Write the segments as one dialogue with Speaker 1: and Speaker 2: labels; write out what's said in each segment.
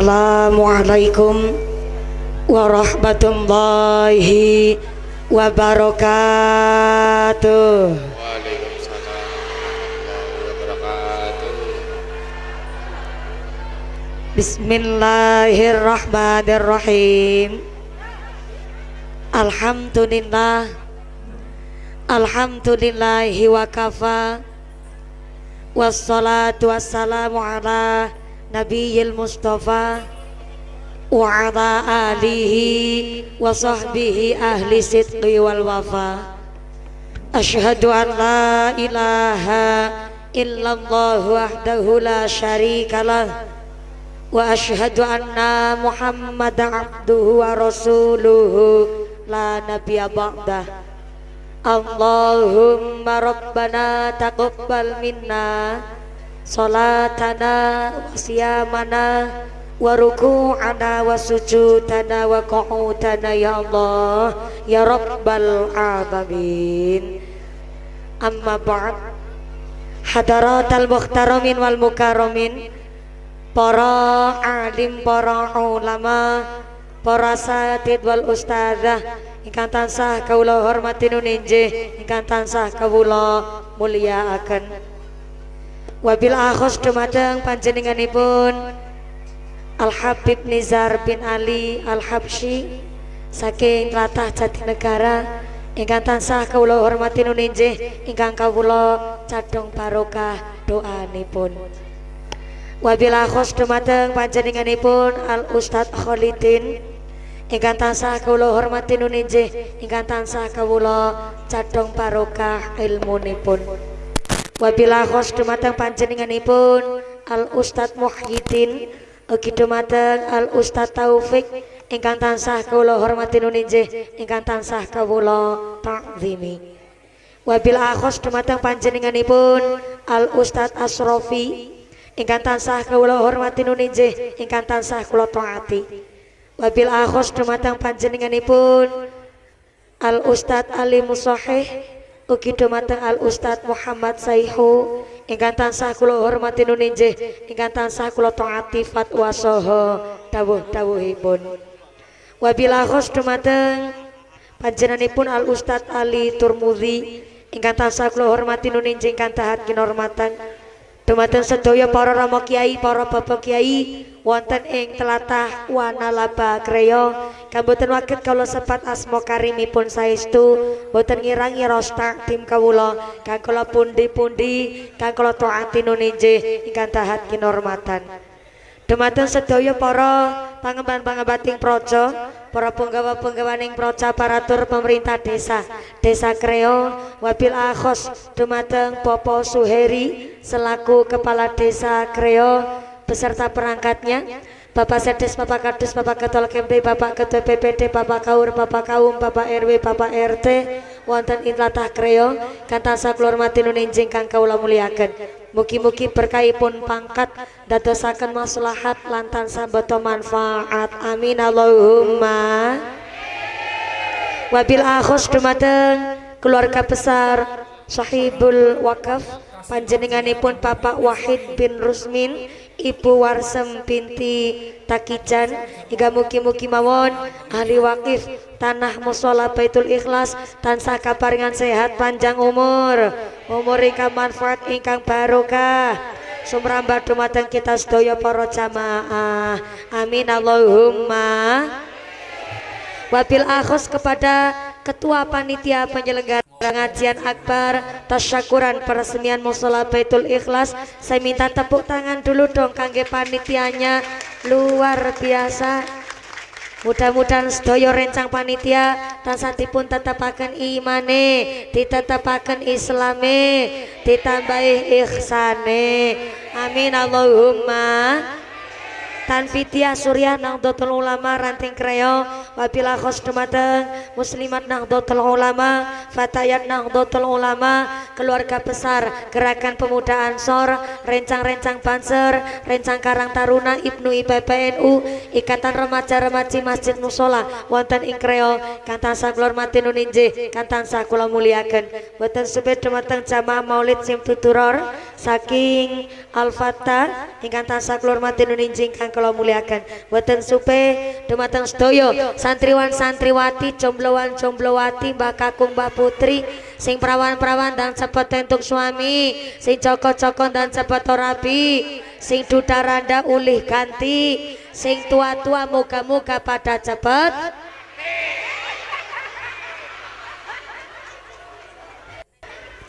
Speaker 1: Assalamualaikum warahmatullahi wabarakatuh. Bismillahirrahmanirrahim. Alhamdulillah. Alhamdulillahi wa kafa. Wassalatu wassalamu ala nabiyil mustafa wa ala alihi wa sahbihi ahli sidqi wal wafa. Ashhadu an la ilaha illallah wahdahu la syarikalah wa ashhadu anna muhammadan abduhu wa rasuluhu la nabiyya ba'dah Allahumma rabbana taqabbal minna salatana wa siyamana wa ruku'ana wa sujudana wa qu'udana ya Allah ya rabbal alamin. Amma ba'd. Hadaratal muhtaramin wal mukarramin para alim para ulama para satid wal ustazah ingkang tansah kawula hormati nuninjih ingkang tansah kawula mulyakaken wabil akhos dumateng panjenenganipun. Al Habib Nizar bin Ali Al Habsyi saking tlatah Jatinegara ingkang tansah kawula hormati nuninjih ingkang kawula cadhong barokah doanipun. Wabil akhos dumateng panjenenganipun Al Ustadz Khalidin ingkang tansah kawula hormati nuninjih ingkang tansah kawula cadhong barokah ilmunipun wabila khos dumateng panjenenganipun Al Ustadz Muhyiddin. Ugi dumateng Al Ustadz Taufik ingkang tansah kawula hormati nuninjih ingkang tansah kawula ta'zimi. Wabila khos dumateng panjenenganipun Al Ustadz Asrofi. Ingkang tansah kawula hormati nuninjih ingkang tansah kula taati. Wabil akhos dumateng panjenenganipun Al Ustad Ali Musahih ugi dumateng Al Ustad Muhammad Saihu. Ingkang tansah kula hormati nuninjih ingkang tansah kula taati fatwa saha. Dawuh-dawuhipun wabil akhos dumateng panjenenganipun Al Ustad Ali Turmudi ingkang tansah kula hormati nuninjih ingkang tahat kinormatan Dumateng sedaya para rama kiai, para bapak kiai wonten ing telatah Wanalaba Kreya kang boten waget kawula sepat asma karimipun saestu boten ngirangi rosta tim kawula kang kula pundi-pundi kang kula taati nuninjih ingkang tahat kinormatan. Dumateng sedaya para pangemban-pangembating praja, para penggawa-penggawaning praja paratur pemerintah desa, Desa Kreo, wabil akhos dumateng Popo Suheri selaku kepala Desa Kreo beserta perangkatnya, Bapak Sedes, Bapak Kadus, Bapak Ketua KMP, Bapak Ketua PPD, Bapak Kaur, Bapak Kaum, Bapak RW, Bapak RT, wonten ing latah Kreo, kang tansah kula hormati nuninjing kang kawula muliaken. Mugi-mugi pangkat dadosaken maslahat lantan sabata manfaat. Amin Allahumma. Wabil akhos dumateng keluarga besar Sahibul Wakaf panjenenganipun Bapak Wahid bin Rusmin Ibu Warsem binti Takijan. Hingga mugi-mugi mawon ahli wakif tanah musola Baitul Ikhlas tansah kaparingan sehat panjang umur. Umur ingkang manfaat ingkang barokah. Sumrambah dumateng kita sedaya para jamaah. Amin Allahumma. Wabil akhos kepada ketua panitia penyelenggara Pengajian akbar tasyakuran peresmian musola Baitul Ikhlas. Saya minta tepuk tangan dulu dong kangge panitianya. Luar biasa. Mudah-mudahan sedaya rencang panitia tansah dipun tetapaken imane ditetapaken islame ditambahi ihsane. Amin Allahumma Tanfitia Surya Nahdlatul Ulama Ranting Kreo Wabila khos dumateng Muslimat Nahdlatul Ulama Fatayat Nahdlatul Ulama Keluarga besar Gerakan Pemuda Ansor Rencang-rencang Banser Rencang Karang Taruna Ibnu IPPNU Ikatan Remaja-Remaji Masjid Musola Wonten ing Kreo Kantansa Kulor Mati Nuninje Kantansa Kula Muliaken. Boten sebet dumateng jamaah Maulid Sim Tuturor Saking Al-Fatah Ingkang tansah kulur mati nuninjing kang kula muliakan. Boten supe dumateng sedaya santriwan santriwati jombloan jomblowati mbah kakung mbah putri sing perawan-perawan dan cepet entuk suami sing coko-coko dan cepet rapi sing duda randa ulih ganti sing tua-tua muka-muka pada cepet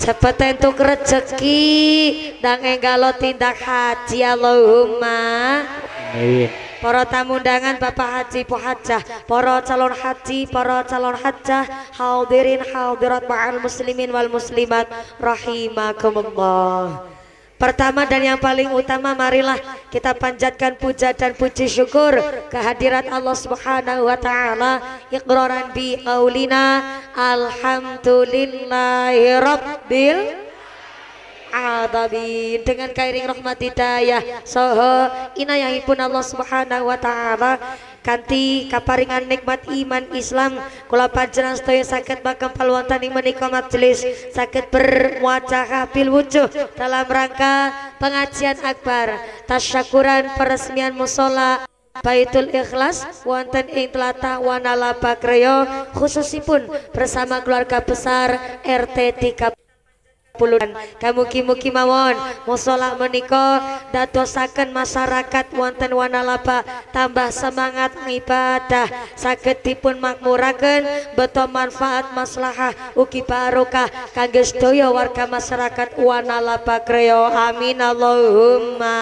Speaker 1: cepet entuk rezeki dan enggalo tindak haji Allahumma
Speaker 2: Amin.
Speaker 1: Para tamu undangan Bapak Haji Pohajah, para calon haji, para calon hajah, hadirin hadirat ma'al muslimin wal muslimat rahimakumullah. Pertama dan yang paling utama marilah kita panjatkan puja dan puji syukur kehadirat Allah Subhanahu wa taala. Iqraran bi qaulina alhamdulillahi alamin dengan kairing rahmat hidayah soho inayahipun Allah Subhanahu wa taala. Kanthi kaparingan nikmat iman Islam. Kula panjenengan sedaya saged bakal wonten ing menika majelis. Saged bermuajah bil wujuh dalam rangka pengajian akbar. Tasyakuran peresmian musola Baitul Ikhlas wonten ing tlatah Wanala Bakreyo khususipun bersama keluarga besar RT 30 puluhan. Kamuki-muki mawon. Musola menika dadosaken masyarakat wonten wanalaba. Tambah semangat ibadah saged dipun makmuraken beto manfaat maslahah. Ugi barokah. Kangge sedaya warga masyarakat wanalaba kreo amin. Allahumma.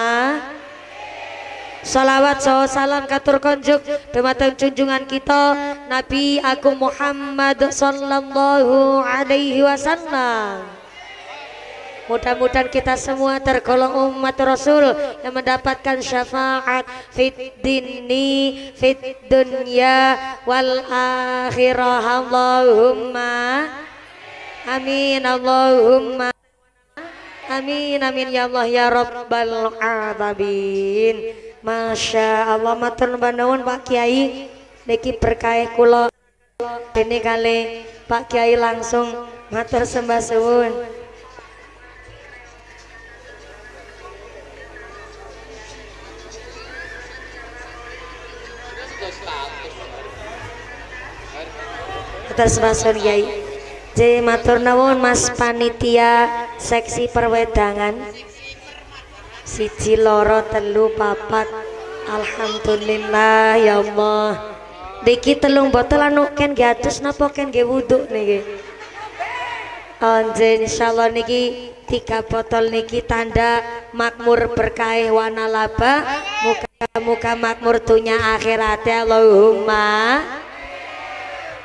Speaker 1: Salawat so salam katur konjuk. Dumateng junjungan kita Nabi Agung Muhammad Sallallahu alaihi wasallam Mudah-mudahan kita semua tergolong umat Rasul yang mendapatkan syafaat fit dini fit dunya wal akhirah. Allahumma amin Allahumma amin amin. Ya Allah ya Rabbal alamin. Masya Allah matur nuwun Pak Kiai. Niki berkah kula. Dene kali Pak Kiai langsung matur sembah suwun atas rasul Yai J matur nuwun Mas panitia seksi perwedangan. Siji loro telu papat. Alhamdulillah ya Allah. Diki telung botol anu ken ge atus napa ken ge wudu niki? Anje insyaallah niki tiga botol niki tanda makmur berkah wana laba muka-muka makmur dunya akhirat Allahumma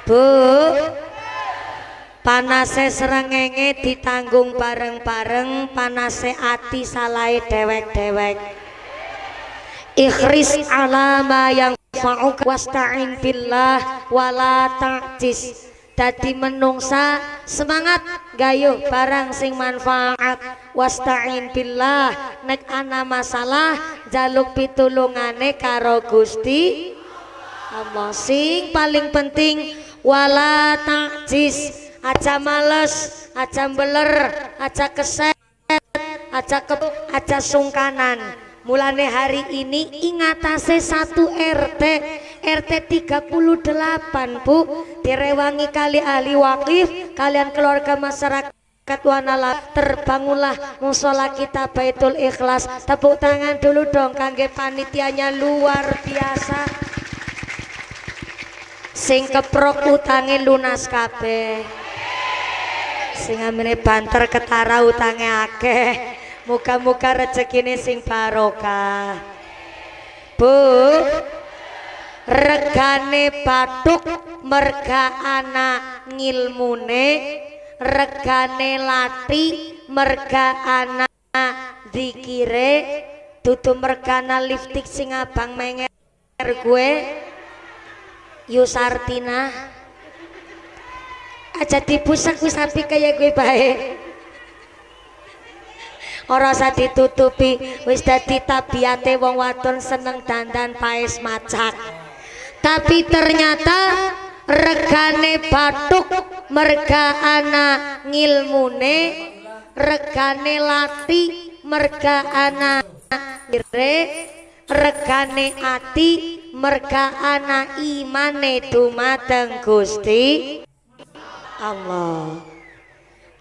Speaker 1: Bu. Panase serengenge ditanggung bareng-bareng panase ati salai dewek-dewek. Ikhris alama yang fa'uk wasta'in billah wala ta'jis. Dadi menungsa semangat gayuh barang sing manfaat. Wasta'in billah nek ana masalah jaluk pitulungane karo Gusti Allah. Sing paling penting wala takjis aja males aja beler aja keset aja ke aja sungkanan. Mulane hari ini ingatase satu RT RT 38 Bu. Direwangi kali ahli wakif kalian keluarga masyarakat Wanala terbangunlah musola kita Baitul Ikhlas. Tepuk tangan dulu dong kangge panitianya luar biasa sing keprok utange lunas kabeh. Sing amene banter ketara utange akeh. Muka-muka rezekine sing barokah. Bu regane batuk merga anak ngilmune regane lati merga anak dikire tutu mergana liftik sing abang menger gue Yusartina. Aja dibusak wis api kayak gue baik ora usah ditutupi wis dadi tabiate wong wadon seneng dandan paes macak. Tapi ternyata regane batuk merga anak ngilmune regane lati merga anak kire regane ati merga ana imane dumateng Gusti Allah.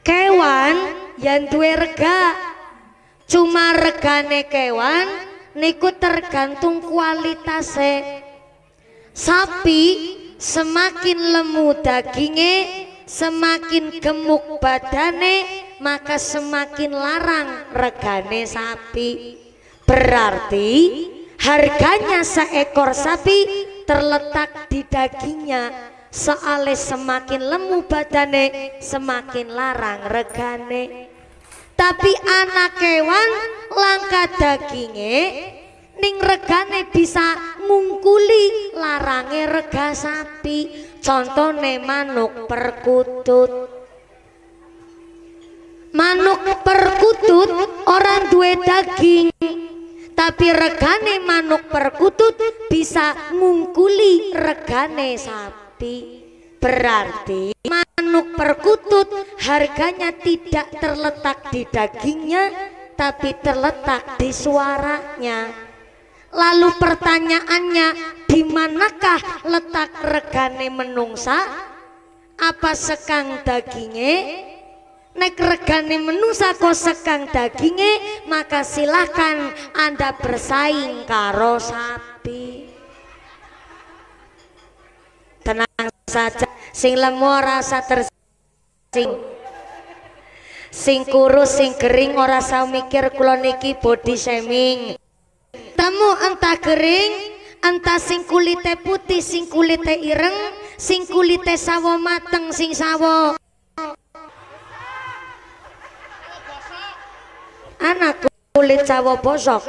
Speaker 1: Kewan yang duwe rega cuma regane kewan niku tergantung kualitasnya sapi semakin lemu dagingnya semakin gemuk badane maka semakin larang regane sapi. Berarti harganya seekor sapi terletak di dagingnya soalnya semakin lemu badane semakin larang regane. Tapi anak kewan langka dagingnya ning regane bisa ngungkuli larange rega sapi. Contohnya manuk perkutut. Manuk perkutut orang duwe daging tapi regane manuk perkutut bisa ngungkuli regane sapi. Berarti manuk perkutut harganya tidak terletak di dagingnya tapi terletak di suaranya. Lalu pertanyaannya di manakah letak regane menungsa? Apa sekang dagingnya nek regane menungsa kok sekang dagingnya maka silahkan anda bersaing karo sapi. Tenang saja sing lemu rasa tersing. Sing kurus sing kering ora usah mikir kula niki body shaming. Temu entah kering, entah sing kulite putih, sing kulite ireng, sing kulite sawo mateng, sing sawo anak kulit sawo bosok.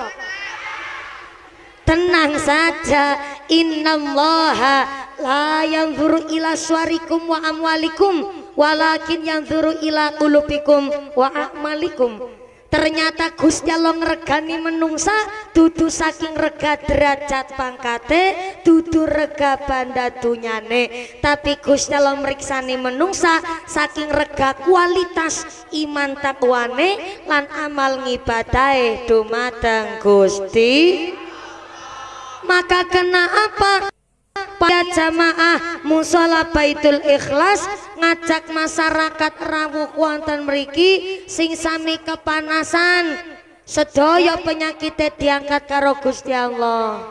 Speaker 1: Tenang saja innallaha la yanzuru ila suarikum wa amwalikum walakin yanzuru ila qulubikum wa a'malikum ternyata Gusti Allah ngregani menungsa dudu saking rega derajat pangkate dudu rega banda dunyane. Tapi Gusti Allah meriksani menungsa saking rega kualitas iman takwane lan amal ngibadahe dumateng Gusti. Maka kena apa pada jamaah musola baitul ikhlas ngajak masyarakat rawuh wonten mriki sing sami kepanasan. Sedaya penyakit diangkat karo Gusti Allah.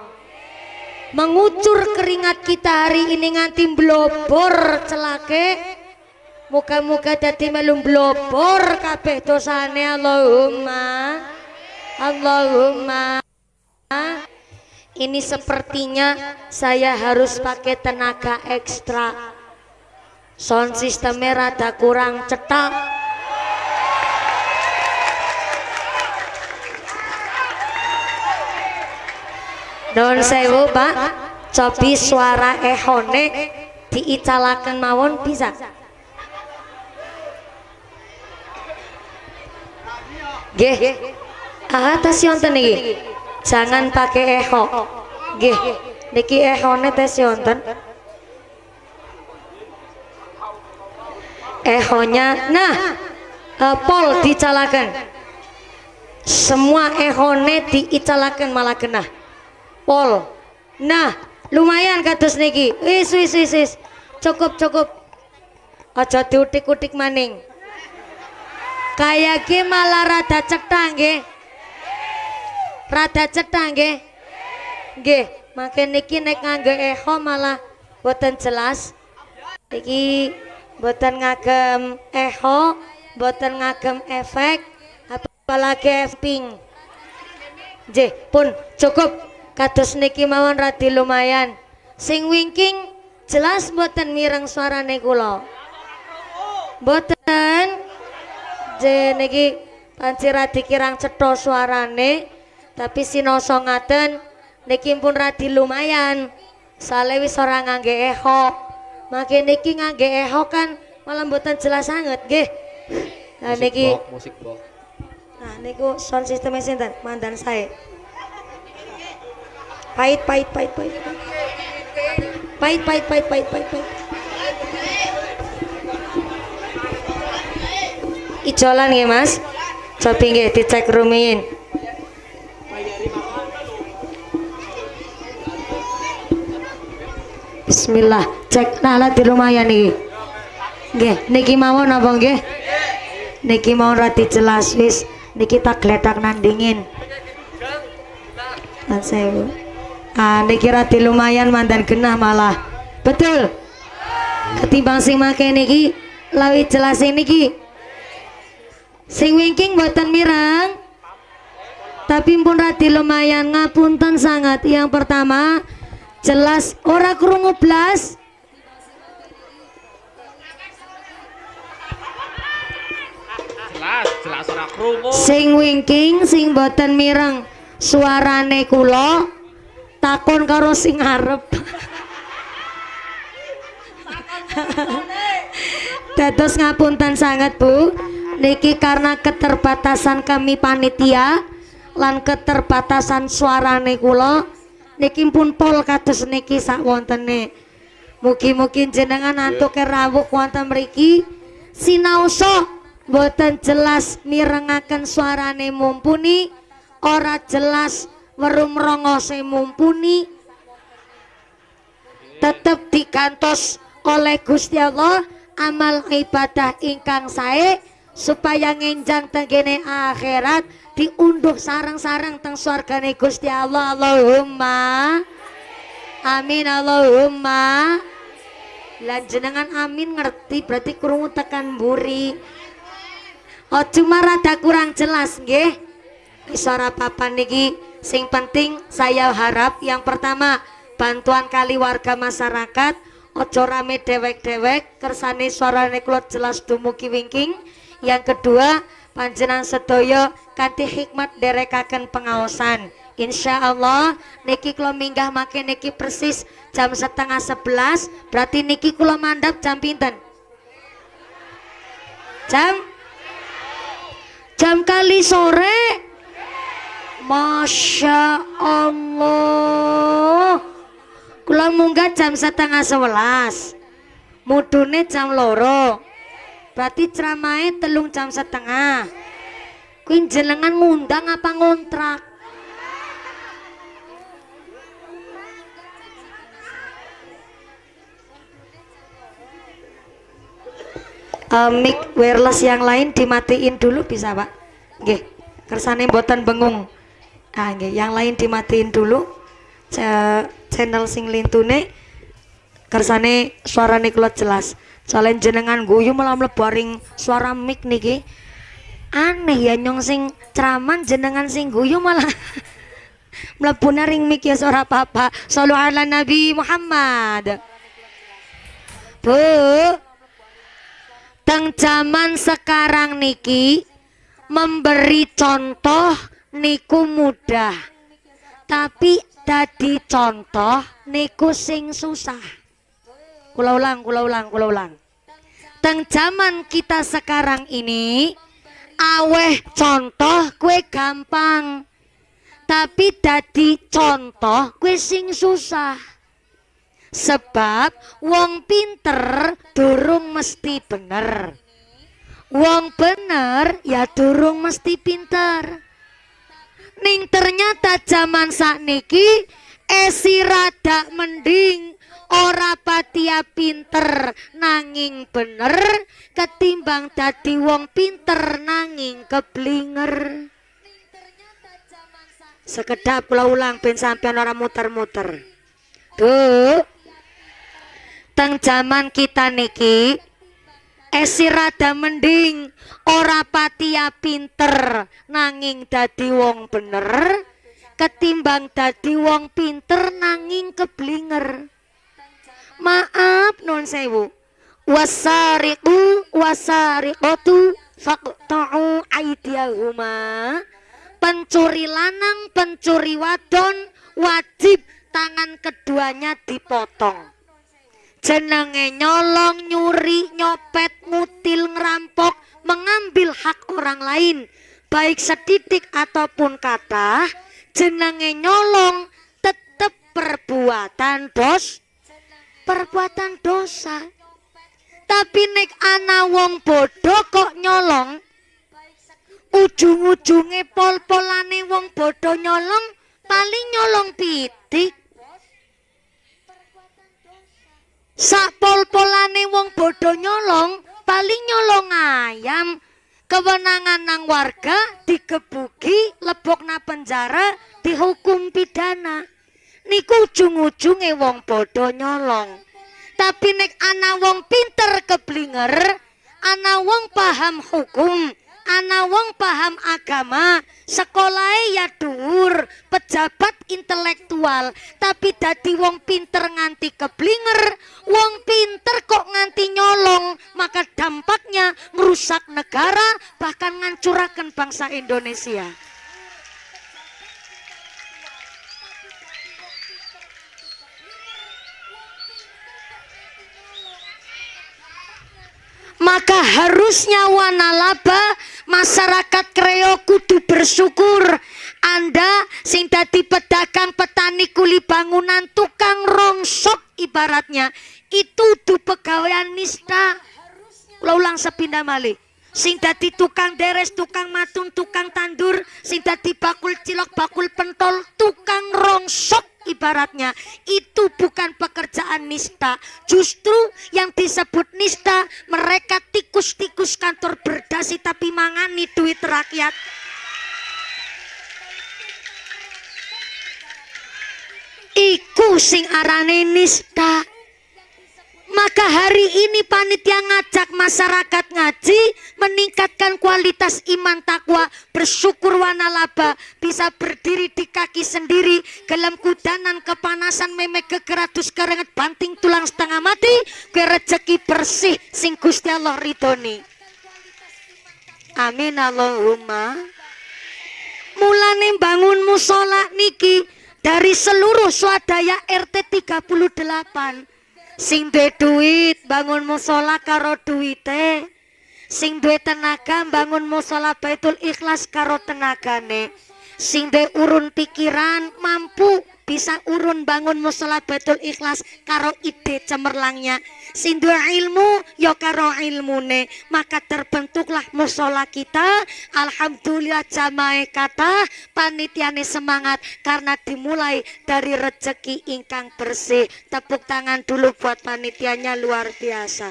Speaker 1: Mengucur keringat kita hari ini nganti blobor celake. Muka-muka dadi melu blobor kabeh dosane Allahumma. Allahumma ini sepertinya saya harus pakai tenaga ekstra. Sound sistemnya rada kurang cetak. Don sewu pak. Cobi suara ehone diicalakan mawon bisa? Gih, ah tas yonten iki. Jangan pakai echo. Gih, niki ehone tes yonten. Ehonya, nah, uh, pol dicalakan. Semua ehone diicalakan malah kena. Pol. Nah, lumayan kados niki. Wis wis wis wis. Cukup cukup. Aja diutik-utik maning. Kayak malah rada cetang nggih. Rada cetang nggih. Nggih, makin niki nek nganggo echo malah boten jelas. Iki boten ngagem echo, boten ngagem efek, apalagi ping. Nggih, pun cukup kados niki mawon radi lumayan. Sing wingking jelas boten mireng suarane kula. Boten je niki panci radi kirang cetha suarane tapi sinoso ngaten niki pun radi lumayan. Soalnya wis ora ngangge echo makin niki ngangge echo kan malah mboten jelas sangat nggih. Nah niki
Speaker 2: musik box
Speaker 1: nah niku sound systemnya sinten? Mandan saya pahit pahit pahit pahit pahit pahit pahit pahit pahit pahit ijolan ya mas. Coba nggih dicek rumin Bismillah. Cek nala di lumayan nih. Nggih, niki mawon apa nggih? Niki mau rati jelas wis. Niki tak gledak nandingin. Lan sewu. Ah, niki rati lumayan mantan genah malah. Betul. Ketimbang sing make niki lawi jelas niki. Sing wingking buatan mirang. Tapi pun rati lumayan ngapunten sangat. Yang pertama jelas ora krungu blas.
Speaker 2: Jelas, jelas ora krungu.
Speaker 1: Sing wingking sing boten mireng suarane kula takon karo sing arep. Dados ngapunten sangat Bu. Niki karena keterbatasan kami panitia lan keterbatasan suarane kula niki pun pol kados niki sak wontene. Mugi-mugi jenengan antuke rawuh wonten mriki. Sinaosa boten jelas mirengaken suarane mumpuni ora jelas werum rongose mumpuni. Tetep dikantos oleh Gusti Allah amal ibadah ingkang sae supaya ngenjang tenggene akhirat diunduh sarang-sarang teng swargane Gusti Allah. Allahumma amin Allahumma. Lan jenengan amin ngerti berarti krungu tekan buri Oh cuma rada kurang jelas nggih. Suara papan niki. Sing penting saya harap yang pertama bantuan kali warga masyarakat. Ojo rame dewek-dewek kersane suarane kula jelas dumugi wingking. Yang kedua panjenengan sedaya kanthi hikmat derekaken pengaosan. Insya Allah niki kula minggah make niki persis jam setengah sebelas berarti niki kula mandap jam pinten? Jam? Jam kali sore? Masya Allah Kula munggah jam setengah sebelas. Mudune jam loro Berarti ceramahnya telung jam setengah. Kuing jenengan ngundang apa ngontrak? Uh, mic wireless yang lain dimatiin dulu bisa pak? Nggih kersane boten bengung. Ah nggih yang lain dimatiin dulu. C channel sing lintune kersane suarane kula jelas soalnya jenengan guyu malah mlebu suara mic niki. Aneh ya nyong sing ceraman jenengan sing guyu malah mlebu ring mic ya suara papa sallu ala nabi Muhammad. Bu teng zaman sekarang niki memberi contoh niku mudah. Tapi tadi contoh niku sing susah kula ulang kula ulang kula ulang. Teng zaman kita sekarang ini aweh contoh kue gampang. Tapi tadi contoh kue sing susah. Sebab wong pinter durung mesti bener. Wong bener ya durung mesti pinter. Ning ternyata zaman sakniki esi rada mending ora patia pinter nanging bener. Ketimbang dadi wong pinter nanging keblinger. Sekedap kula ulang ben sampean ora muter-muter. Tuh teng zaman kita niki esi rada mending. Ora patia pinter nanging dadi wong bener. Ketimbang dadi wong pinter nanging keblinger maaf non sewu wasariqu wasariqatu faqta'u aidiyahuma. Pencuri lanang pencuri wadon wajib tangan keduanya dipotong. Jenenge nyolong nyuri nyopet ngutil ngerampok mengambil hak orang lain baik setitik ataupun kata jenenge nyolong tetap perbuatan dos perbuatan dosa. Tapi nek ana wong bodoh kok nyolong ujung-ujunge pol-polane wong bodoh nyolong paling nyolong pitik. Sak pol-polane wong bodoh nyolong paling nyolong ayam. Kewenangan nang warga digebuki lebok na penjara dihukum pidana niku ujung-ujunge wong bodoh nyolong. Tapi nek ana wong pinter keblinger ana wong paham hukum ana wong paham agama sekolah ya dhuwur pejabat intelektual. Tapi dadi wong pinter nganti keblinger wong pinter kok nganti nyolong maka dampaknya merusak negara bahkan ngancurakan bangsa Indonesia maka harusnya wanalaba masyarakat kreo kudu bersyukur. Anda sing dadi pedagang petani kuli bangunan tukang rongsok ibaratnya itu du pegawaian nista. Lo ulang sepindah malih sing tukang deres, tukang matun, tukang tandur, sing dadi bakul cilok, bakul pentol, tukang rongsok ibaratnya itu bukan pekerjaan nista. Justru yang disebut nista mereka tikus-tikus kantor berdasi tapi mangani duit rakyat. Iku sing arane nista maka hari ini panitia ngajak masyarakat ngaji meningkatkan kualitas iman takwa, bersyukur wanalaba, bisa berdiri di kaki sendiri, dalam kudanan kepanasan memek kekeratus kerenget banting tulang setengah mati, ke rezeki bersih sing Gusti Allah ridoni. Amin Allahumma. Mulane bangun musola niki dari seluruh swadaya RT 38 sing duwe duit bangun musola karo duwite. Sing duwe tenaga bangun musola baitul ikhlas karo tenagane. Sing duwe urun pikiran mampu bisa urun bangun musola baitul ikhlas karo ide cemerlangnya. Sing duwe ilmu ya karo ilmune. Maka terbentuklah musola kita. Alhamdulillah jamae kata panitiane semangat karena dimulai dari rezeki ingkang bersih. Tepuk tangan dulu buat panitianya luar biasa.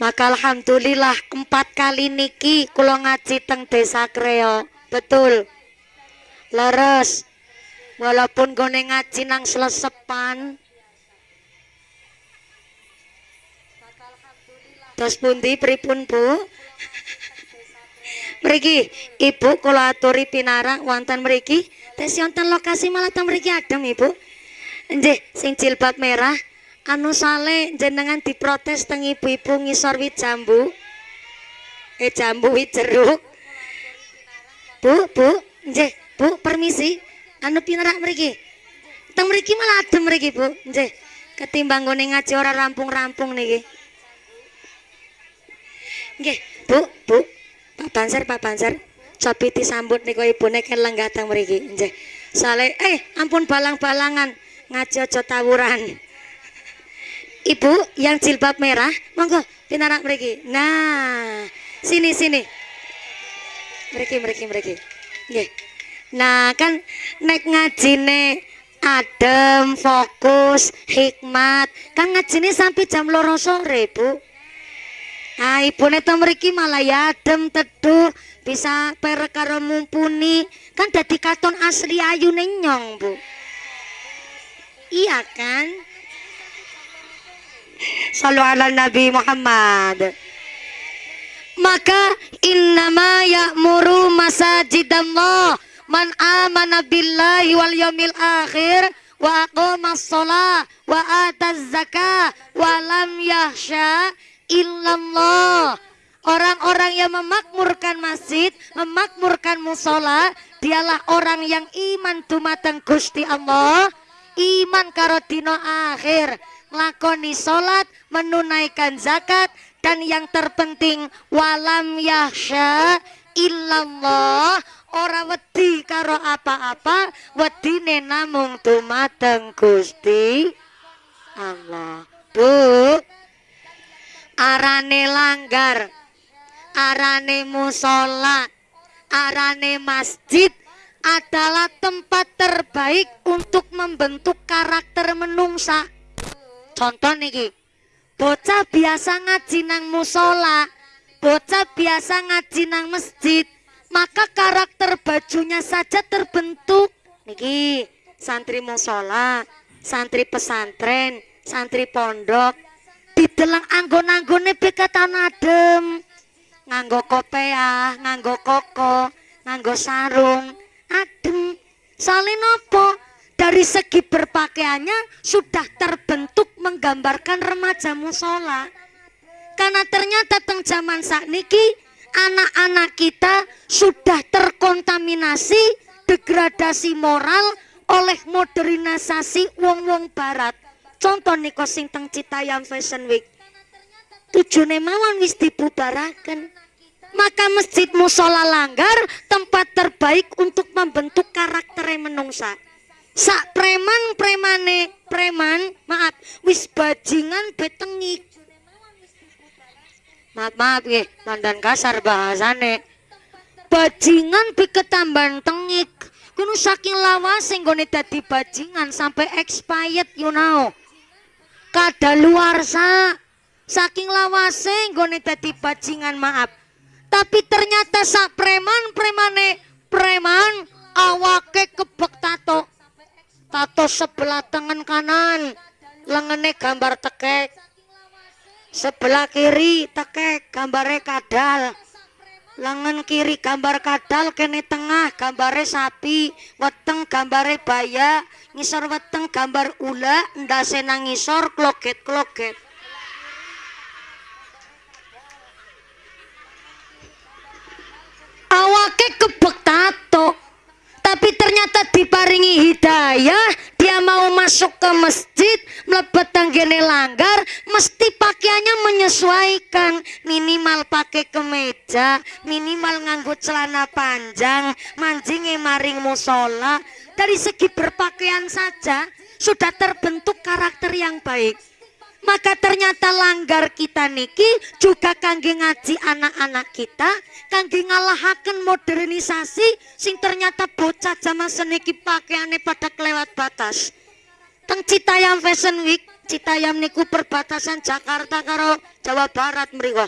Speaker 1: Maka alhamdulillah empat kali niki kulo ngaji teng desa kreo. Betul leres walaupun gone ngaji nang selesepan Terus pundi pripun Bu? Mriki Ibu kula aturi pinarang wonten mriki. Tes wonten lokasi malah teng mriki adem Ibu. Nggih, sing jilbab merah anu sale jenengan diprotes teng ibu-ibu ngisor wit jambu. Eh jambu wit jeruk. Bu, Bu, nggih, Bu, permisi. Anu pinarak mriki. Teng mriki malah adem mriki, Bu. Nggih. Ketimbang gone ngaji ora rampung-rampung niki. Nggih, Bu, Bu. Pak Banser, Pak Banser. Cobi disambut niku ibune ken lenggah teng mriki. Nggih. Sale, eh ampun balang-balangan ngaji aja tawuran. Ibu yang jilbab merah, monggo pinarak mriki. Nah, sini sini. Mriki mriki mriki. Nggih. Nah, kan nek ngajine adem, fokus, hikmat. Kan ngajine sampai jam loro sore, Bu. Nah, ibu neto meriki malah ya adem teduh bisa perek mumpuni kan dadi katon asli ayu nyong bu iya kan Salu ala Nabi Muhammad maka innama ya'muru masajidallah man amana billahi wal yawmil akhir wa aqama sholat wa ataz zakah wa lam yahsha illallah. Orang-orang yang memakmurkan masjid, memakmurkan musola, dialah orang yang iman dumateng Gusti Allah, iman karo dino akhir, lakoni solat, menunaikan zakat, dan yang terpenting walam yahsya illallah ora wedi karo apa-apa wedine namung dumateng Gusti Allah. Bu, arane langgar arane musola arane masjid adalah tempat terbaik untuk membentuk karakter menungsa. Contoh niki, bocah biasa ngaji nang musola, bocah biasa ngaji nang masjid, maka karakter bajunya saja terbentuk. Niki, santri musola, santri pesantren, santri pondok, didelang anggon-anggone bekatan adem. Nganggo kopiah, nganggo koko, nganggo sarung, adem. Soalnya nopo? Dari segi berpakaiannya sudah terbentuk menggambarkan remaja musola. Karena ternyata teng zaman saat niki anak-anak kita sudah terkontaminasi degradasi moral oleh modernisasi wong-wong barat. Contoh niko sing teng Citayam Fashion Week. Tujuane mawon wis dibubaraken. Maka masjid musola langgar tempat terbaik untuk membentuk karakter menungsa. Sak preman premane preman maaf wis bajingan betengik. Maaf maaf ya, landan kasar bahasane. Bajingan bi ketambahan tengik. Kuno saking lawas nggone dadi bajingan sampai expired you know. Kada luar sa. Saking lawase nggone dadi bajingan maaf. Tapi ternyata sak preman premane preman awake kebek tato. Tato sebelah tangan kanan, lengene gambar tekek. Sebelah kiri tekek gambare kadal. Lengan kiri gambar kadal kene tengah gambare sapi, weteng gambare baya, ngisor weteng gambar ula, ndase nang ngisor kloget-kloget. awake kebek tato tapi ternyata diparingi hidayah. Dia mau masuk ke masjid melebet tanggene langgar mesti pakaiannya menyesuaikan. Minimal pakai kemeja minimal nganggut celana panjang manjinge maring musola. Dari segi berpakaian saja sudah terbentuk karakter yang baik maka ternyata langgar kita niki juga kangge ngaji anak-anak kita kangge ngalahaken modernisasi sing ternyata bocah zaman seniki pakaiannya pada kelewat batas. Teng Citayam Fashion Week Citayam niku perbatasan Jakarta karo Jawa Barat mriko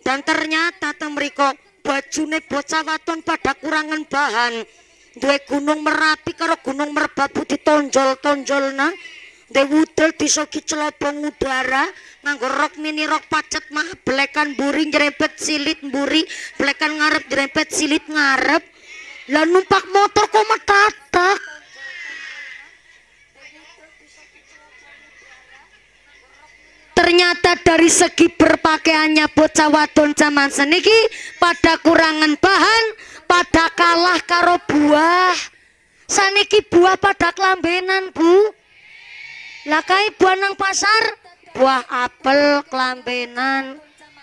Speaker 1: dan ternyata teng mriko bajune bocah waton pada kurangan bahan. Duwe gunung merapi karo gunung merbabu ditonjol-tonjol nah Dewudel disoki celobong udara nganggo rok mini rok pacet mah belekan buri nyerempet silit buri belekan ngarep nyerempet silit ngarep. Lah numpak motor kok metatak? Ternyata dari segi berpakaiannya bocah wadon zaman seniki pada kurangan bahan pada kalah karo buah. Saniki buah pada kelambenan bu Lakai buah nang pasar, buah apel kelambenan,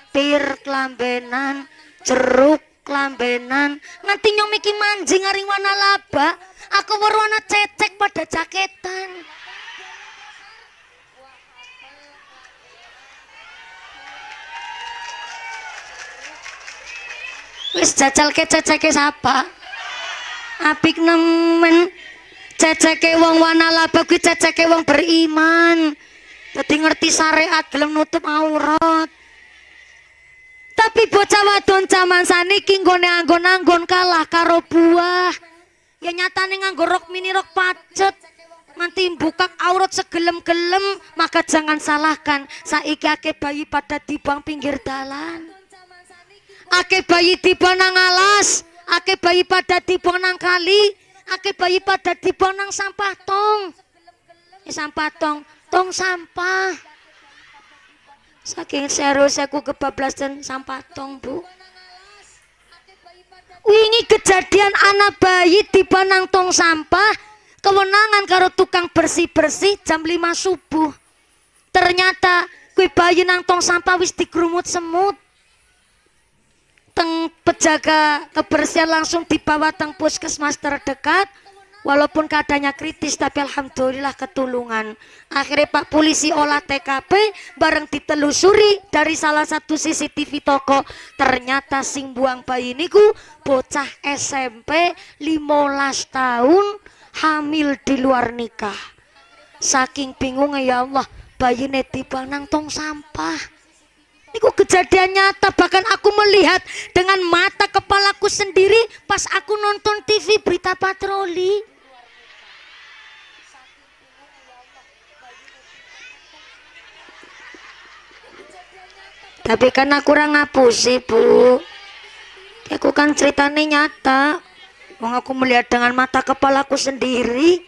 Speaker 1: pir kelambenan, jeruk kelambenan. Nanti nyomiki manjing hari warna laba, aku berwarna cecek pada jaketan. Wis jajal ke siapa? Apik nemen ceceke wong wanalaba kuwi ceceke wong beriman. Dadi ngerti syariat gelem nutup aurat. Tapi bocah wadon zaman saniki nggone anggon-anggon kalah karo buah. Ya nyatane nganggo rok mini rok pacet. Nanti buka aurat segelem-gelem maka jangan salahkan. Saiki ake bayi pada dibang pinggir dalan. Ake bayi tiba nang alas ake bayi pada tiba nang kali ake bayi pada dibonang sampah tong. Eh, sampah tong. Tong sampah. Saking serius aku kebablasan sampah tong bu. Wingi kejadian anak bayi dibonang tong sampah kewenangan karo tukang bersih-bersih jam 5 subuh. Ternyata kue bayi nang tong sampah wis dikerumut semut teng pejaga kebersihan langsung dibawa teng puskesmas terdekat Walaupun keadaannya kritis tapi alhamdulillah ketulungan. Akhirnya Pak polisi olah TKP bareng ditelusuri dari salah satu CCTV toko. Ternyata sing buang bayi niku bocah SMP 15 tahun hamil di luar nikah. Saking bingungnya ya Allah, bayi tiba nang tong sampah. Niku kejadian nyata bahkan aku melihat dengan mata kepalaku sendiri pas aku nonton TV berita patroli. Tapi kan aku kurang sih bu. Aku kan ceritanya nyata. Wong aku melihat dengan mata kepalaku sendiri.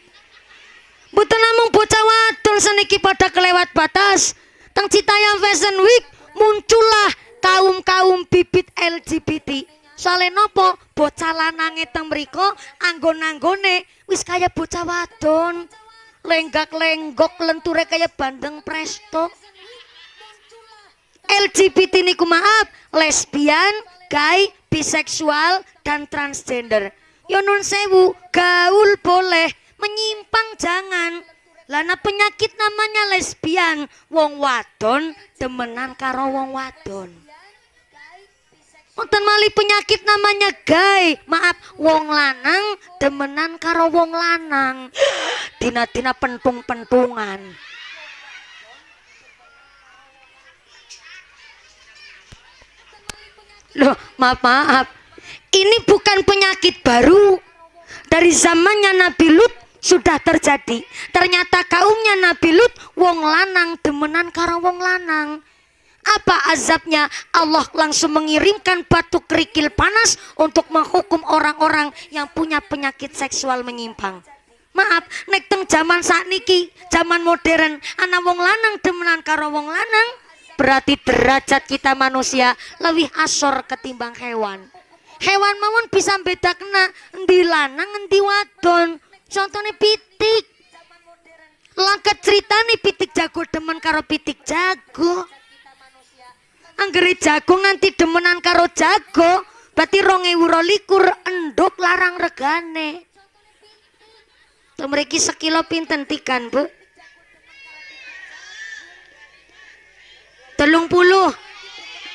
Speaker 1: Bukan namun bocah wadul seniki pada kelewat batas. Teng Citayam Fashion Week muncullah kaum-kaum bibit LGBT. Soalnya nopo bocah lanange teng mriko anggon-anggone wis kaya bocah wadon. Lenggak-lenggok lenture kaya bandeng presto. LGBT niku maaf, lesbian, gay, biseksual dan transgender. Yo nun sewu, gaul boleh, menyimpang jangan. Lana penyakit namanya lesbian, wong wadon demenan karo wong wadon. Wonten mali penyakit namanya gay, maaf wong lanang demenan karo wong lanang. Dina-dina pentung-pentungan. Loh, maaf, maaf. Ini bukan penyakit baru. Dari zamannya Nabi Lut sudah terjadi. Ternyata kaumnya Nabi Lut wong lanang demenan karo wong lanang. Apa azabnya? Allah langsung mengirimkan batu kerikil panas untuk menghukum orang-orang yang punya penyakit seksual menyimpang. Maaf, nek teng zaman saat niki, zaman modern, anak wong lanang demenan karo wong lanang, berarti derajat kita manusia lebih asor ketimbang hewan hewan mawon bisa beda kena endi lanang endi wadon contohnya pitik. Langkat cerita nih pitik jago demen karo pitik jago. Anggere jago nganti demenan karo jago berarti ronge likur enduk larang regane. Mereka sekilo pinten tikan bu? Telung puluh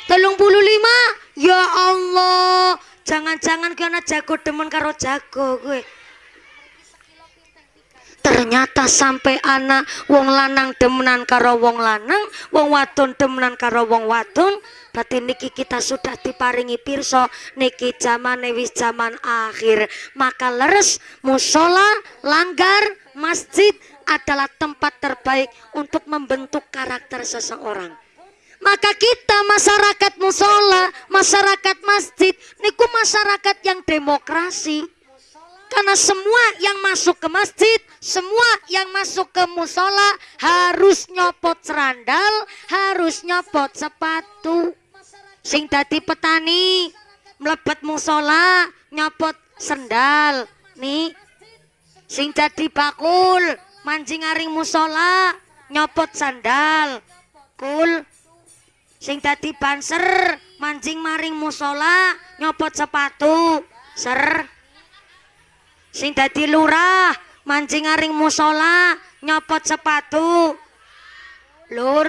Speaker 1: telung puluh lima? Ya Allah jangan-jangan karena jago demen karo jago gue ternyata sampai anak wong lanang demenan karo wong lanang wong wadon demenan karo wong wadon. Berarti niki kita sudah diparingi pirso niki zaman wis zaman akhir. Maka leres musola langgar masjid adalah tempat terbaik untuk membentuk karakter seseorang. Maka kita masyarakat musola, masyarakat masjid, niku masyarakat yang demokrasi. Karena semua yang masuk ke masjid, semua yang masuk ke musola harus nyopot serandal, harus nyopot sepatu. Sing tadi petani melebet musola, nyopot sendal. Nih, sing tadi bakul, mancing aring musola, nyopot sandal. Kul, sing dadi banser mancing maring musola nyopot sepatu ser sing dadi lurah mancing maring musola nyopot sepatu. Lur.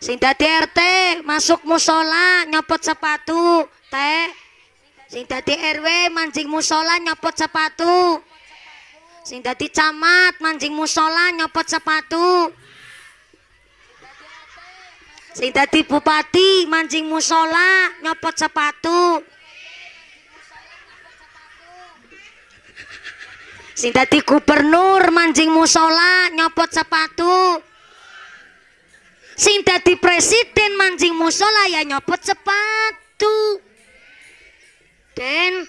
Speaker 1: Sing dadi RT masuk musola nyopot sepatu teh. Sing dadi RW mancing musola nyopot sepatu. Sing dadi camat mancing musola nyopot sepatu. Sing dadi bupati mancing musola nyopot sepatu sing dadi gubernur mancing musola nyopot sepatu. Sing dadi presiden mancing musola ya nyopot sepatu. Dan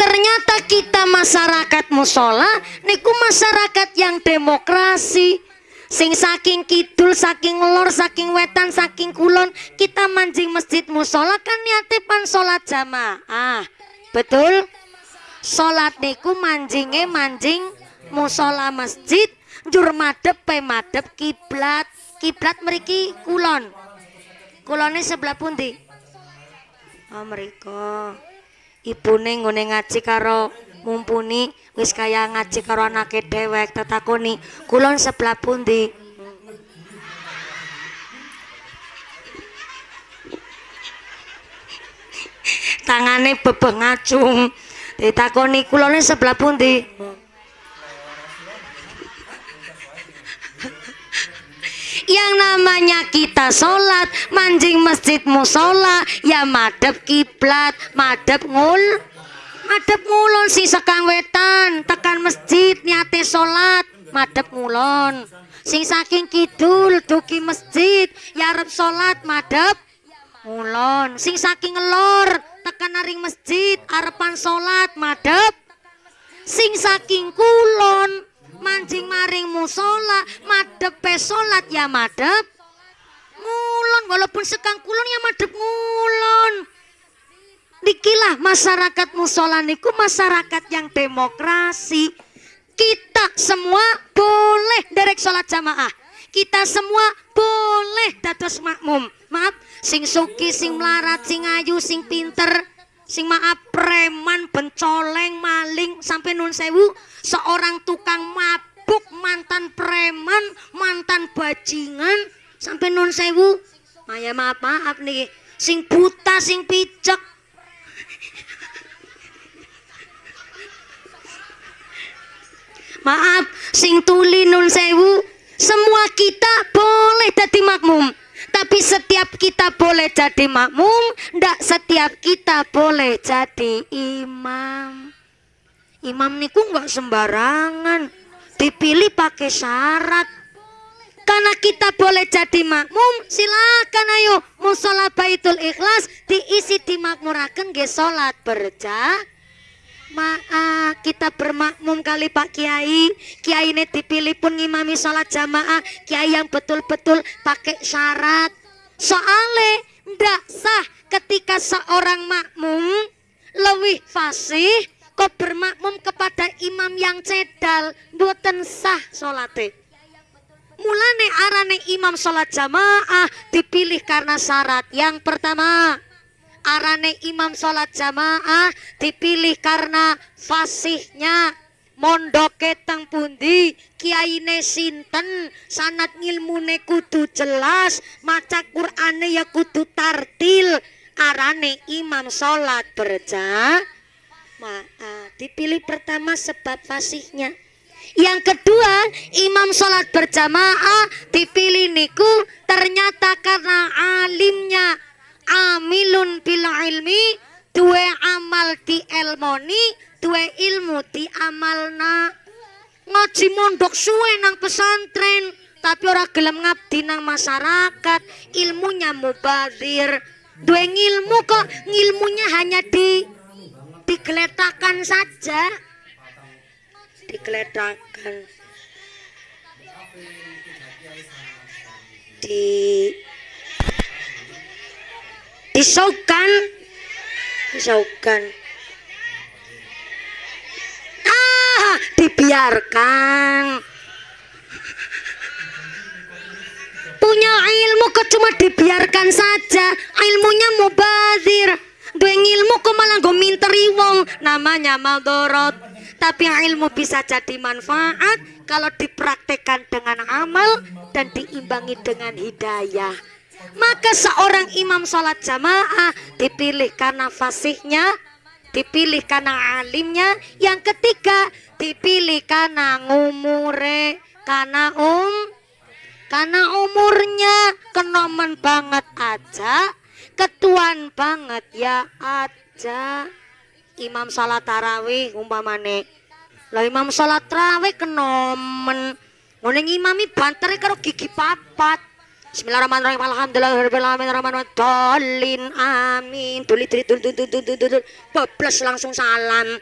Speaker 1: ternyata kita masyarakat musola niku masyarakat yang demokrasi. Sing saking kidul saking lor saking wetan saking kulon kita mancing masjid musola kan niate pan sholat jamaah betul? Sholat niku manjinge manjing musola masjid jur madep pe madep kiblat. Kiblat meriki kulon. Kulonnya sebelah pundi? Oh mriko. Ibune nggone ngaji karo mumpuni wis kaya ngaji karo anake dewek tetakoni. Kulon sebelah pundi. Tangane bebengacung. Ditakoni kulone sebelah pundi? yang namanya kita sholat manjing masjid musola ya madep kiblat madep ngul madep ngulon si sekang wetan tekan masjid niate sholat madep ngulon sing saking kidul duki masjid ya arep sholat madep ngulon sing saking ngelor tekan naring masjid arepan sholat madep sing saking kulon mancing maring musola madep pesolat ya madep ngulon walaupun sekang kulon ya madep ngulon. Dikilah masyarakat musola niku masyarakat yang demokrasi. Kita semua boleh derek sholat jamaah. Kita semua boleh dados makmum maaf sing suki sing melarat sing ayu sing pinter sing maaf preman bencoleng maling sampai nun sewu seorang tukang mabuk mantan preman mantan bajingan sampai nun sewu. Maya maaf maaf nih sing buta sing picek maaf sing tuli nun sewu semua kita boleh jadi makmum tapi setiap kita boleh jadi makmum ndak setiap kita boleh jadi imam. Imam niku nggak sembarangan dipilih pakai syarat. Karena kita boleh jadi makmum silakan ayo. Musola baitul ikhlas diisi dimakmurakan ge salat berjamaah Maaf, kita bermakmum kali Pak Kiai. Kiai ini dipilih pun ngimami sholat jamaah. Kiai yang betul-betul pakai syarat. Soalnya ndak sah ketika seorang makmum lebih fasih kok bermakmum kepada imam yang cedal buatan sah sholatnya. Mulane arane imam sholat jamaah dipilih karena syarat. Yang pertama, arane imam sholat jamaah dipilih karena fasihnya. Mondoke teng pundi? Kiaine sinten? Sanat ngilmune kudu jelas. Maca Qur'ane ya kudu tartil. Arane imam sholat berjamaah dipilih pertama sebab fasihnya. Yang kedua, imam sholat berjamaah dipilih niku ternyata karena alimnya amilun bil ilmi duwe amal di elmoni duwe ilmu di amalna. Ngaji mondok suwe nang pesantren tapi ora gelem ngabdi nang masyarakat. Ilmunya mubadir. Duwe ilmu kok ilmunya hanya di digeletakan saja. Digeletakan di disaukan disaukan ah dibiarkan. Punya ilmu kok cuma dibiarkan saja. Ilmunya mubazir. Dua ilmu kok malah gue minteri wong. Namanya maldorot. Tapi ilmu bisa jadi manfaat kalau dipraktekkan dengan amal dan diimbangi dengan hidayah maka seorang imam sholat jamaah dipilih karena fasihnya, dipilih karena alimnya. Yang ketiga dipilih karena ngumure, karena um, karena umurnya kenomen banget aja, ketuan banget ya aja. Imam sholat tarawih umpamane, lo imam sholat tarawih kenomen, nguning imami bantare karo gigi papat Bismillahirrahmanirrahim. Alhamdulillahirrahmanirrahim. Amin. Tuli tuli tuli tuli tuli tuli. Bablas langsung salam.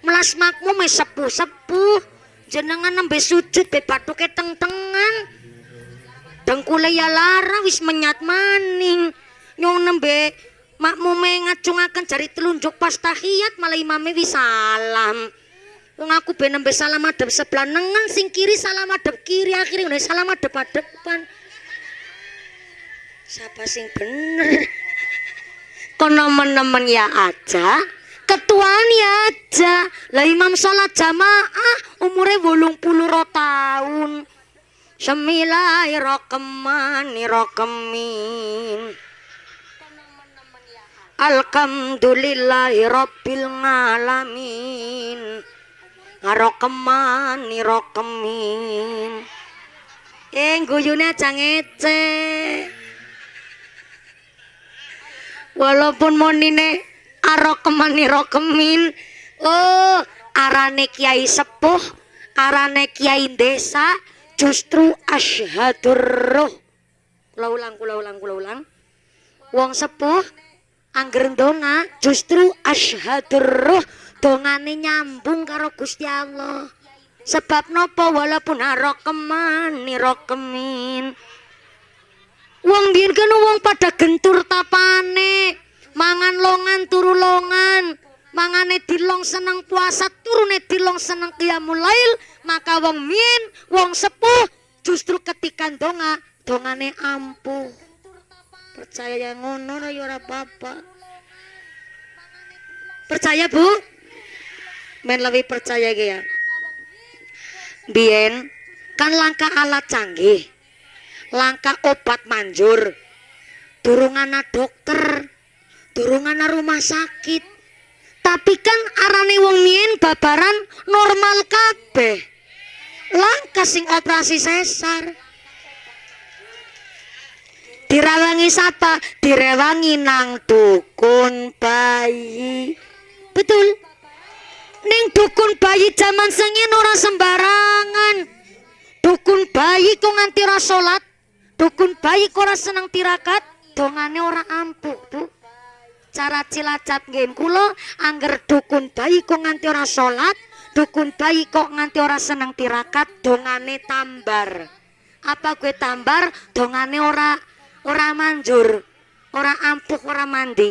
Speaker 1: Melas makmum sepuh sepuh. Jenengan nembe sujud be batuke teng-tengan. Dengkule ya lara wis menyat maning. Nyong nembe makmume ngacungaken jari telunjuk pas tahiyat malah imame wis salam. Wong aku ben nembe salam madhep sebelah nengen sing kiri salam madhep kiri ngene salam madhep depan Sapa sing bener? Konomen-nomen ya aja, ketuan ya aja. Lah Imam salat jamaah umure 80 tahun. Semilai rokeman rokemin. Alhamdulillahi rabbil alamin. Rokeman rokemin. Eh guyune aja ngecek. Walaupun monine arokemani rokemin Oh arane kiai sepuh Arane kiai desa Justru asyahadur roh Kula ulang, kula ulang, kula ulang. Wong sepuh angger donga justru asyhadur ruh. Dongane nyambung karo Gusti Allah. Sebab nopo walaupun arokeman nirokemin wong biyen kan wong pada gentur tapane. Mangan longan turu longan. Mangane dilong seneng puasa turune dilong seneng qiyamul lail. Maka wong min wong sepuh justru ketika donga dongane ampuh. Percaya yang ngono ya ora apa-apa. Percaya bu? Men lebih percaya ya. Bien kan langkah alat canggih langkah obat manjur turungan dokter turungan rumah sakit tapi kan arane wong mien babaran normal kabeh langkah sing operasi sesar Direwangi siapa? Direwangi nang dukun bayi. Betul. Ning dukun bayi zaman sengin ora sembarangan. Dukun bayi kok nganti ora salat. Dukun bayi ora seneng tirakat, dongane ora ampuh, Bu. Cara cilacap nggih kula angger dukun bayi kok nganti ora salat, dukun bayi kok nganti ora seneng tirakat, dongane tambar. Apa gue tambar, dongane ora ora manjur ora ampuh ora mandi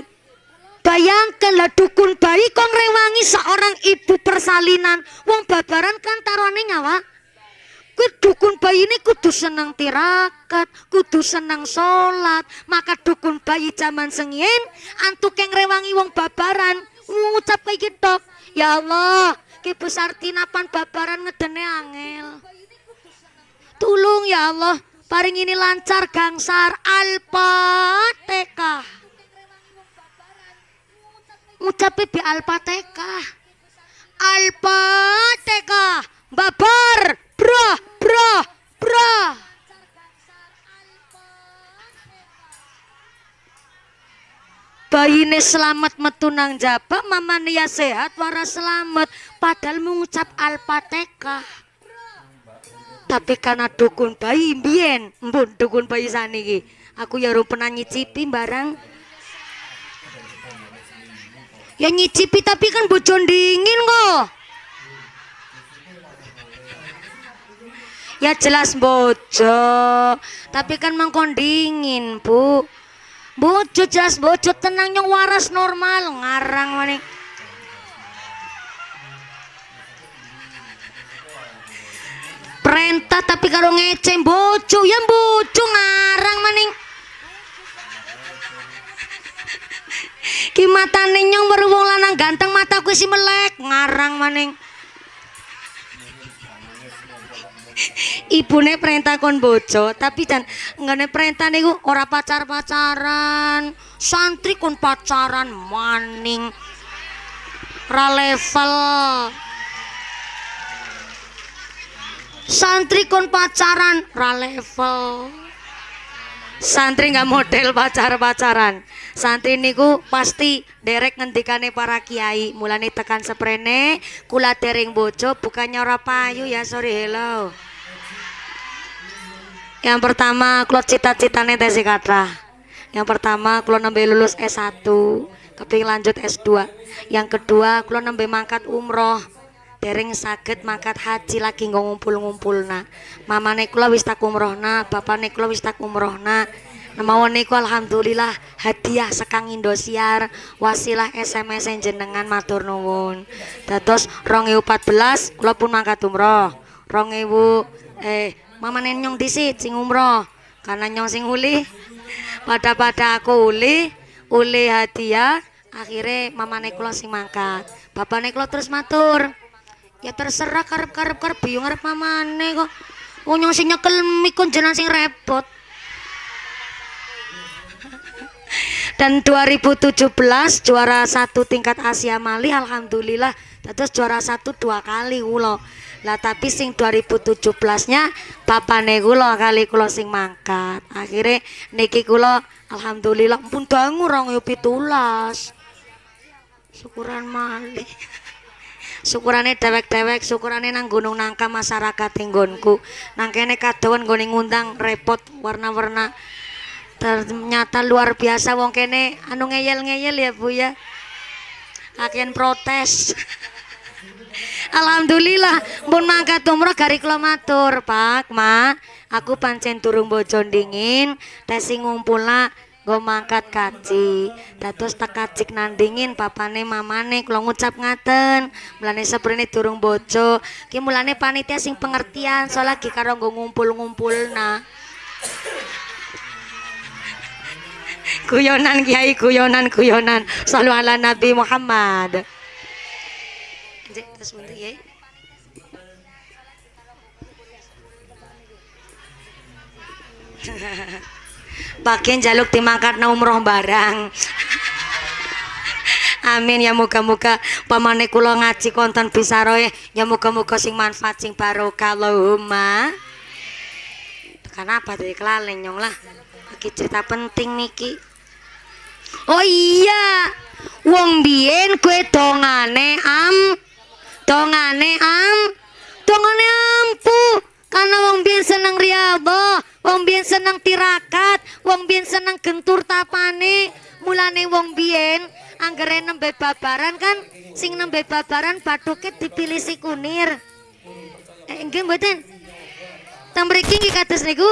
Speaker 1: bayangkan lah dukun bayi kok rewangi seorang ibu persalinan wong babaran kan taruhane nyawa Kue dukun bayi ini kudu senang tirakat, kudu senang sholat. Maka dukun bayi zaman sengin, antuk yang rewangi wong babaran, ngucap kayak gitu. Ya Allah, ke besar tinapan babaran ngedene angel. Tulung ya Allah, paring ini lancar gangsar alpateka ngucapi bi alpateka alpateka babar bro bro bro bayine selamat metunang jaba mama nia sehat waras selamat. Padahal mengucap alpateka tapi karena dukun bayi mbien mbun dukun bayi saniki aku ya pernah nyicipi barang. Ya nyicipi tapi kan bocor dingin kok ya jelas bocor tapi kan mangkon dingin bu. Bocor jelas bocor tenang yang waras normal. Ngarang manik perintah tapi kalau ngece bocu ya bocu ngarang maning ki mata nyong baru wong lanang ganteng mataku si melek. Ngarang maning ibune perintah kon bojo tapi dan nggak perintah nih ora pacar pacaran santri kon pacaran maning. Ra level. Santri kon pacaran ra level. Santri nggak model pacar-pacaran. Santri niku pasti derek ngendikane para kiai. Mulane tekan seprene kula dereng bojo bukannya ora payu ya sorry hello yang pertama kula cita-citane tesi kata yang pertama kula nembe lulus S1 keping lanjut S2 yang kedua kula nembe mangkat umroh. Dereng sakit mangkat haji lagi ngumpul-ngumpul na mama kula wis tak umrohna bapak kula wis tak umrohna. Namawan niku alhamdulillah hadiah sekang Indosiar wasilah SMS jenengan matur nuwun. Dados 2014 kula pun mangkat umroh. 2000 eh mama nyong disit sing umroh. Karena nyong sing uli pada pada aku uli oleh hadiah akhirnya mamane kula sing mangkat. Bapakne kula terus matur. Ya terserah karep karep karep bingung karep mamane kok. Wong nyong sing nyekel mikun jenengan sing repot dan 2017 juara satu tingkat Asia Mali Alhamdulillah terus juara satu dua kali kulo. Lah tapi sing 2017 nya papane kulo kali kulo sing mangkat. Akhirnya niki kulo Alhamdulillah pun dangu rong yo pitulas. Syukuran mali. Syukurane dewek-dewek syukurane nang gunung nangka masyarakat tinggonku nang kene kadoan nggone ngundang repot warna-warna ternyata luar biasa wong kene. Anu ngeyel-ngeyel ya Bu ya. Akhirnya protes. Alhamdulillah pun mangkat umroh gari kula matur Pak Ma. Aku pancen turung bojo dingin tesi ngumpulna gue mangkat kaci dados tak kacik nandingin papane mamane kalau ngucap ngaten. Mulane seprene turung bojo. Ki mulane panitia sing pengertian soal lagi karo gue ngumpul-ngumpul nah guyonan kiai guyonan guyonan selalu ala Nabi Muhammad. Terus ya bagian jaluk umroh barang. Amin ya muka-muka pamane kula ngaji konten bisaroe ya muka-muka sing manfaat sing barokah Allahumma. Kenapa dari kelaleng nyong lah lagi cerita penting niki. Oh iya wong biyen kue dongane am dongane am dongane ampuh karena wong biyen seneng riyadhah wong biyen seneng tirakat wong biyen seneng gentur tapane. Mulane wong biyen anggere nembe babaran kan sing nembe babaran bathuke dipilih si kunir. Eh, nggih mboten? Tamriki nggih kados niku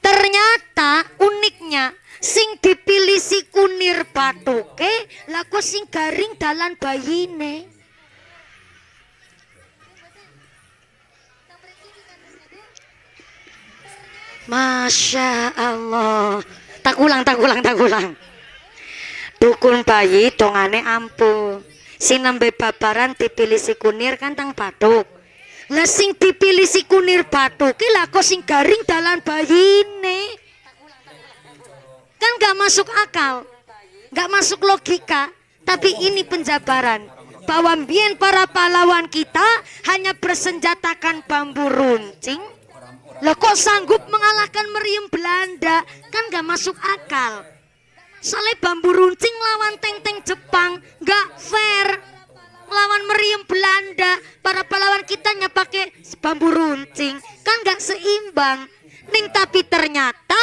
Speaker 1: ternyata uniknya sing dipilih si kunir batuke laku sing garing dalan bayine? Masya Allah. Tak ulang tak ulang tak ulang. Dukun bayi dongane ampuh. Sing nembe babaran dipilih si kunir kan tang batuk lah sing dipilih si kunir batuk ki lah kok sing garing dalan bayine kan gak masuk akal gak masuk logika tapi ini penjabaran bahwa mbien para pahlawan kita hanya bersenjatakan bambu runcing Lah kok sanggup mengalahkan meriam Belanda? Kan gak masuk akal. Soalnya bambu runcing lawan teng-teng Jepang gak fair. Lawan meriam Belanda, para pahlawan kitanya pakai bambu runcing, kan gak seimbang. Ning tapi ternyata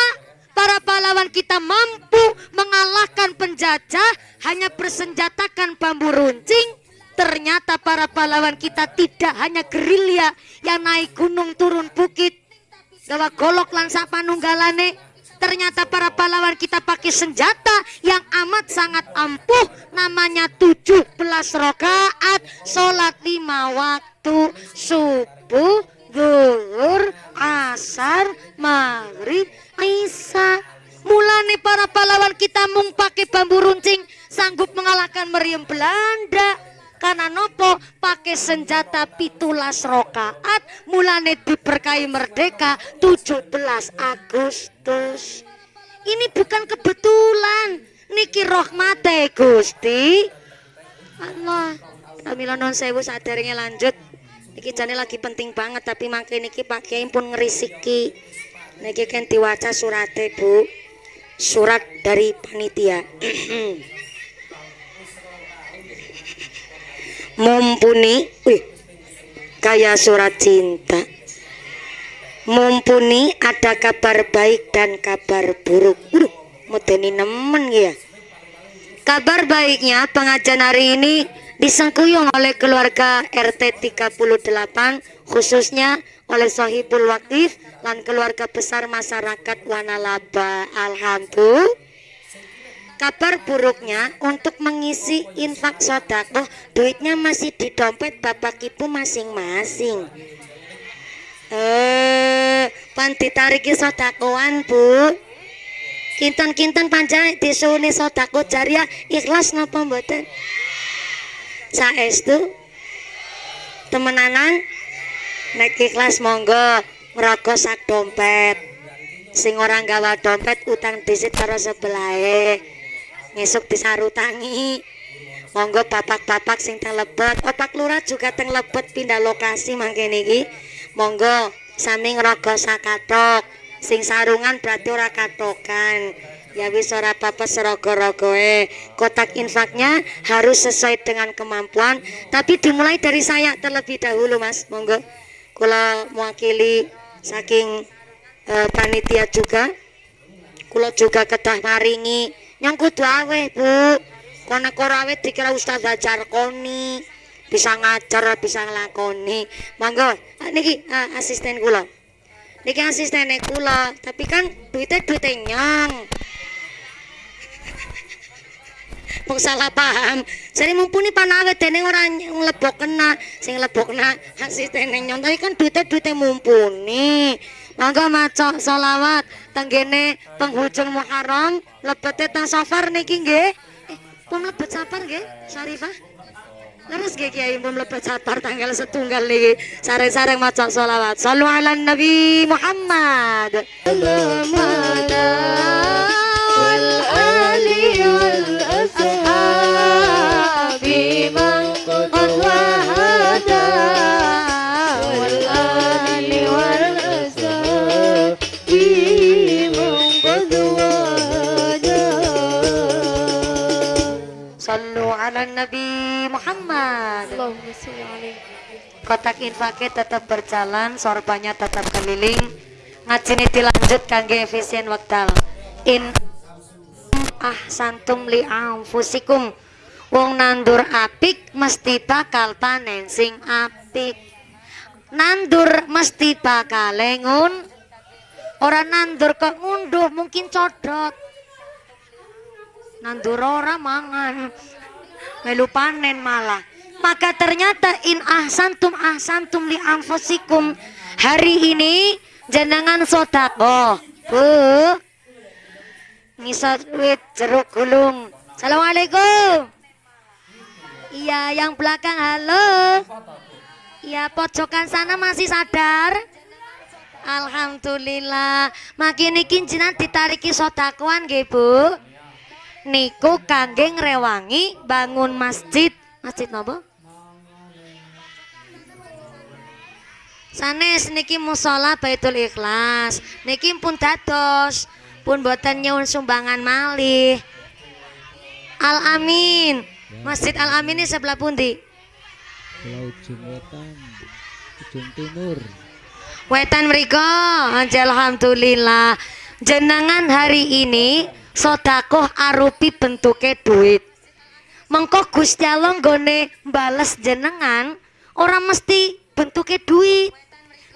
Speaker 1: para pahlawan kita mampu mengalahkan penjajah hanya bersenjatakan bambu runcing ternyata para pahlawan kita tidak hanya gerilya yang naik gunung turun bukit gawa golok lan sapanunggalane ternyata para pahlawan kita pakai senjata yang amat sangat ampuh. Namanya 17 rakaat sholat lima waktu subuh zuhur asar maghrib isya. Mulane para pahlawan kita mung pakai bambu runcing sanggup mengalahkan meriam Belanda karena nopo? Pakai senjata pitulas rokaat. Mulane diberkahi merdeka 17 Agustus. Ini bukan kebetulan. Niki rohmate Gusti. Allah. Kamila non sewu sadarnya lanjut. Niki jane lagi penting banget tapi makin niki Pak Kiai pun ngerisiki. Niki kan diwaca surate Bu. Surat dari panitia mumpuni wih, kayak surat cinta. Mumpuni ada kabar baik dan kabar buruk. Uh, modeni nemen ya. Kabar baiknya pengajian hari ini disengkuyung oleh keluarga RT 38 khususnya oleh Sohibul Wakif dan keluarga besar masyarakat Wanalaba. Alhamdulillah kabar buruknya untuk mengisi infak sodako duitnya masih di dompet bapak ibu masing-masing. Eh pan ditariki sodakoan bu. Kinten-kinten panjang disuni sodako jariah ikhlas napa mboten? Saestu temenanan nek ikhlas monggo ngroko sak dompet. Sing ora gawa dompet utang disit karo sebelahe ngesuk disarutangi monggo bapak-bapak sing teng lebet. Opak lurah juga teng lebet pindah lokasi mangke niki monggo sami ngroko sakatok. Sing sarungan berarti ora katokan. Ya wis ora apa-apa serogo-rogoe. Kotak infaknya harus sesuai dengan kemampuan tapi dimulai dari saya terlebih dahulu mas. Monggo. Kula mewakili saking uh, panitia juga. Kula juga kedah maringi yang kudu awe bu kono korawe dikira ustaz ajar koni. Bisa ngajar bisa ngelakoni monggo niki uh, asisten kula. Niki asisten kula tapi kan duitnya duitnya nyong. Wong salah paham. Jadi mumpuni panawe dene ora nglebok kena, sing nglebok kena asistene nyon tapi kan duite duite mumpuni. Mangga maca selawat tenggene penghujung Muharram lebete teng safar niki nggih. Eh, pun lebet safar nggih, Syarifah? Leres nggih Kiai pun lebet safar tanggal setunggal niki. Sareng-sareng maca selawat. Sallu ala Nabi Muhammad. wal ali wal
Speaker 3: Nabi Muhammad.
Speaker 1: Kotak infaknya tetap berjalan sorbannya tetap keliling. Ngaji ini dilanjut kangge efisien waktal in ah santum li fusikum wong nandur apik mesti bakal panen sing apik. Nandur mesti bakal lengun orang nandur kok ngunduh mungkin codot nandur orang mangan melu panen malah. Maka ternyata in ahsantum ahsantum li anfusikum. Hari ini jenengan sodako bu ngisat wit jeruk gulung. Assalamualaikum. Iya yang belakang halo. Iya pojokan sana masih sadar? Alhamdulillah. Makin iki jinan ditariki sodakuan nggih Bu niku kangge ngrewangi bangun masjid. Masjid nopo sanes niki musola Baitul Ikhlas. Niki pun dados pun buatan nyuwun sumbangan malih. Al Amin. Masjid Al Amin ini sebelah pundi?
Speaker 4: Pulau ujung wetan ujung timur.
Speaker 1: Wetan mereka alhamdulillah. Jenengan hari ini sodakoh arupi bentuknya duit. Mengko Gusti Allah nggone bales jenengan orang mesti bentuknya duit.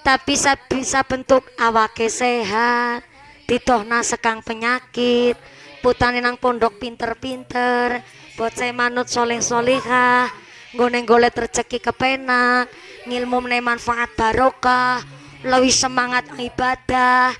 Speaker 1: Tapi bisa bentuk awake sehat ditohna sekang penyakit putane nang pondok pinter-pinter saya manut soleh solehah nggone golek rezeki kepenak ngilmu manfaat barokah lebih semangat ibadah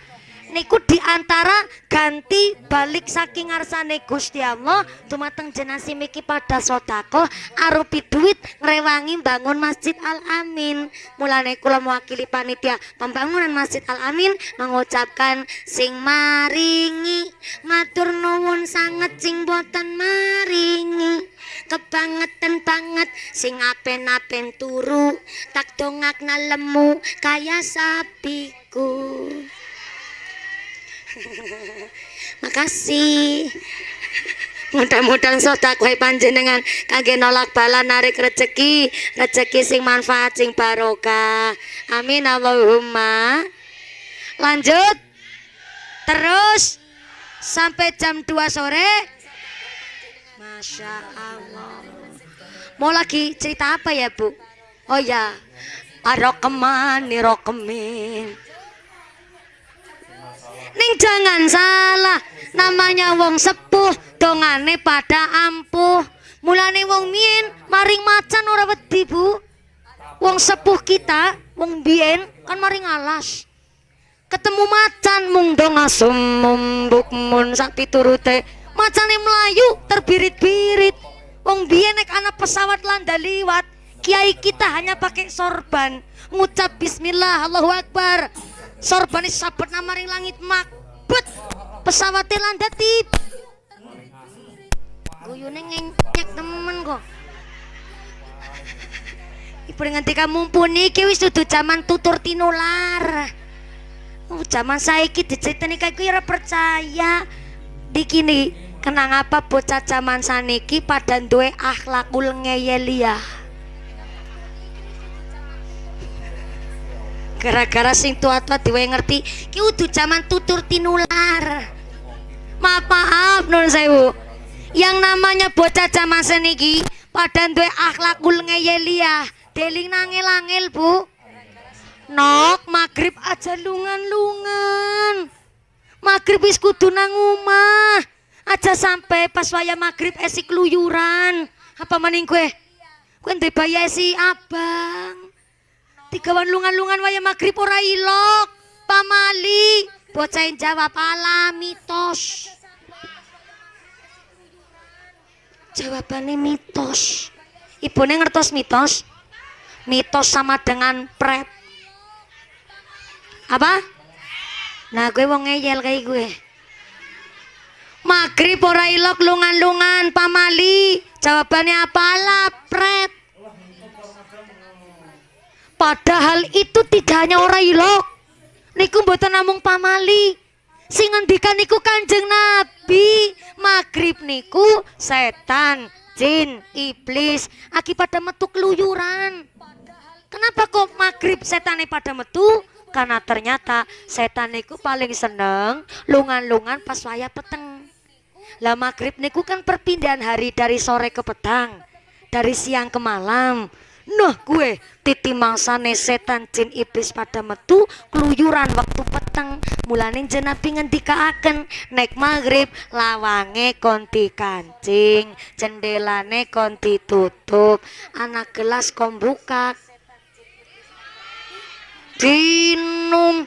Speaker 1: niku diantara ganti balik saking ngarsane Gusti Allah tumateng jenasi miki pada sotako arupi duit ngrewangi bangun Masjid Al Amin. Mulane kula mewakili panitia pembangunan Masjid Al Amin mengucapkan sing maringi matur nuwun sanget sing boten maringi. Kebangetan banget sing apen-apen turu tak dongak lemu kaya sapiku makasih. Mudah-mudahan kue panjenengan. Kage nolak bala narik rezeki rezeki sing manfaat sing barokah. Amin Allahumma. Lanjut. Terus sampai jam 2 sore. Masya Allah. Mau lagi cerita apa ya bu? Oh ya. Arokeman nirokemin Ning jangan salah, namanya wong sepuh, dongane pada ampuh. Mulane wong mien maring macan ora wedi, Bu. Wong sepuh kita, wong biyen kan maring alas. ketemu macan mung dong asum mumbuk mun sak piturute macane melayu terbirit-birit wong biyen nek anak pesawat landa liwat kiai kita hanya pakai sorban ngucap bismillah Allahu akbar sorban sabet namaring langit makbet pesawatnya landa tip guyune ngenyek temen kok Ibu nganti kamu mumpuni iki wis dudu zaman tutur tinular. Oh, zaman saiki diceritani kayak ora percaya. Dikini kenang apa bocah zaman saniki pada duwe akhlakul ngeyelia. Gara-gara sing tua-tua diwe ngerti, ki udah zaman tutur tinular. Maaf maaf nun sewu. Yang namanya bocah zaman seniki pada duwe akhlakul ngeyelia. Deling nangil-angil bu Nok maghrib aja lungan-lungan Maghrib wis kudu nang Aja sampai pas waya maghrib esi keluyuran Apa maning kue? Kue ndek esi abang Tigawan lungan-lungan waya maghrib ora ilok. Pamali. Bocahin jawab ala mitos Jawabannya mitos. Ibunya ngertos mitos? mitos sama dengan prep apa? Nah gue mau ngeyel kayak gue. Maghrib ora ilok lungan-lungan pamali. Jawabannya apalah prep padahal itu tidak hanya ora ilok niku mboten namung pamali sing ngendikan niku kanjeng nabi maghrib niku setan jin iblis akibat metu keluyuran Kenapa kok maghrib setan pada metu? Karena ternyata setan niku paling seneng lungan-lungan pas waya peteng. Lah maghrib niku kan perpindahan hari dari sore ke petang, dari siang ke malam. Nah gue titi mangsane setan jin iblis pada metu keluyuran waktu peteng. Mulanin jenapi ngendikaaken naik maghrib lawange konti kancing jendelane konti tutup anak gelas kombuka dinum.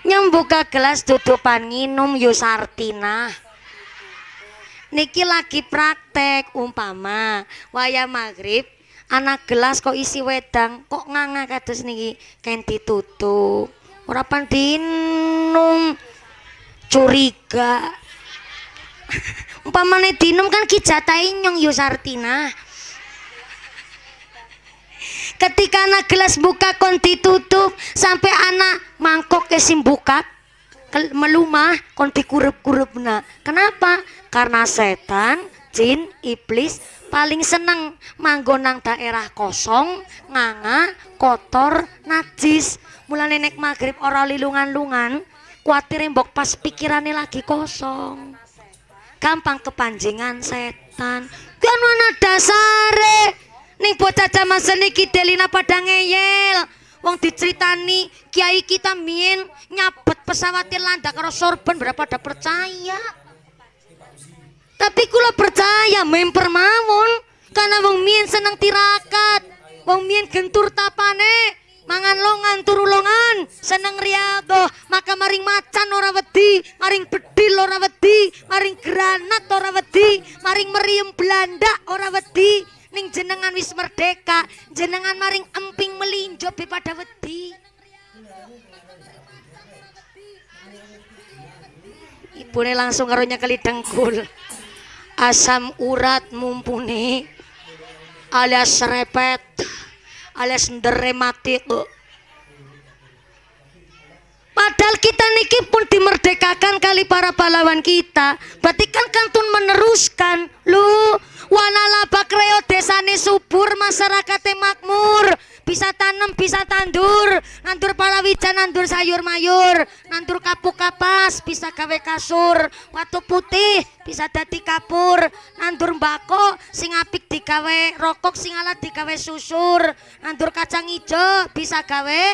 Speaker 1: Nyembuka gelas tutupan nginum Yusartina niki lagi praktek umpama waya maghrib anak gelas kok isi wedang kok nganga kados niki? Kain ditutup. Ora dinum curiga. Umpamane dinum kan kijatai nyong Yusartina ketika anak gelas buka kon ditutup sampai anak mangkok kesim buka melumah kon dikurup-kurup nah kenapa? Karena setan jin iblis paling seneng manggonang daerah kosong nganga kotor najis. Mulai nenek maghrib orang lilungan-lungan kuatir mbok pas pikirannya lagi kosong. Gampang kepanjingan setan. Kan mana dasare ning bocah zaman seniki delina pada ngeyel wong diceritani kiai kita mien nyabet pesawat landak karo sorban berapa ada percaya? Tapi kula percaya memper mawon karena wong mien seneng tirakat. Wong mien gentur tapane mangan longan turu longan seneng riado maka maring macan ora wedi maring bedil ora wedi maring granat ora wedi maring meriam Belanda ora wedi ning jenengan wis merdeka jenengan maring emping melinjo pada wedi ibune langsung karunya kali dengkul asam urat mumpuni alias repet alias nderemati Padahal kita niki pun dimerdekakan kali para pahlawan kita. Berarti kan kantun meneruskan. Lu Wanala kreo desane subur masyarakatnya makmur. Bisa tanam bisa tandur. Nandur palawija nandur sayur mayur. Nandur kapuk kapas bisa gawe kasur. Watu putih bisa dadi kapur. Nandur mbako sing apik digawe rokok sing alat digawe susur. Nandur kacang ijo bisa gawe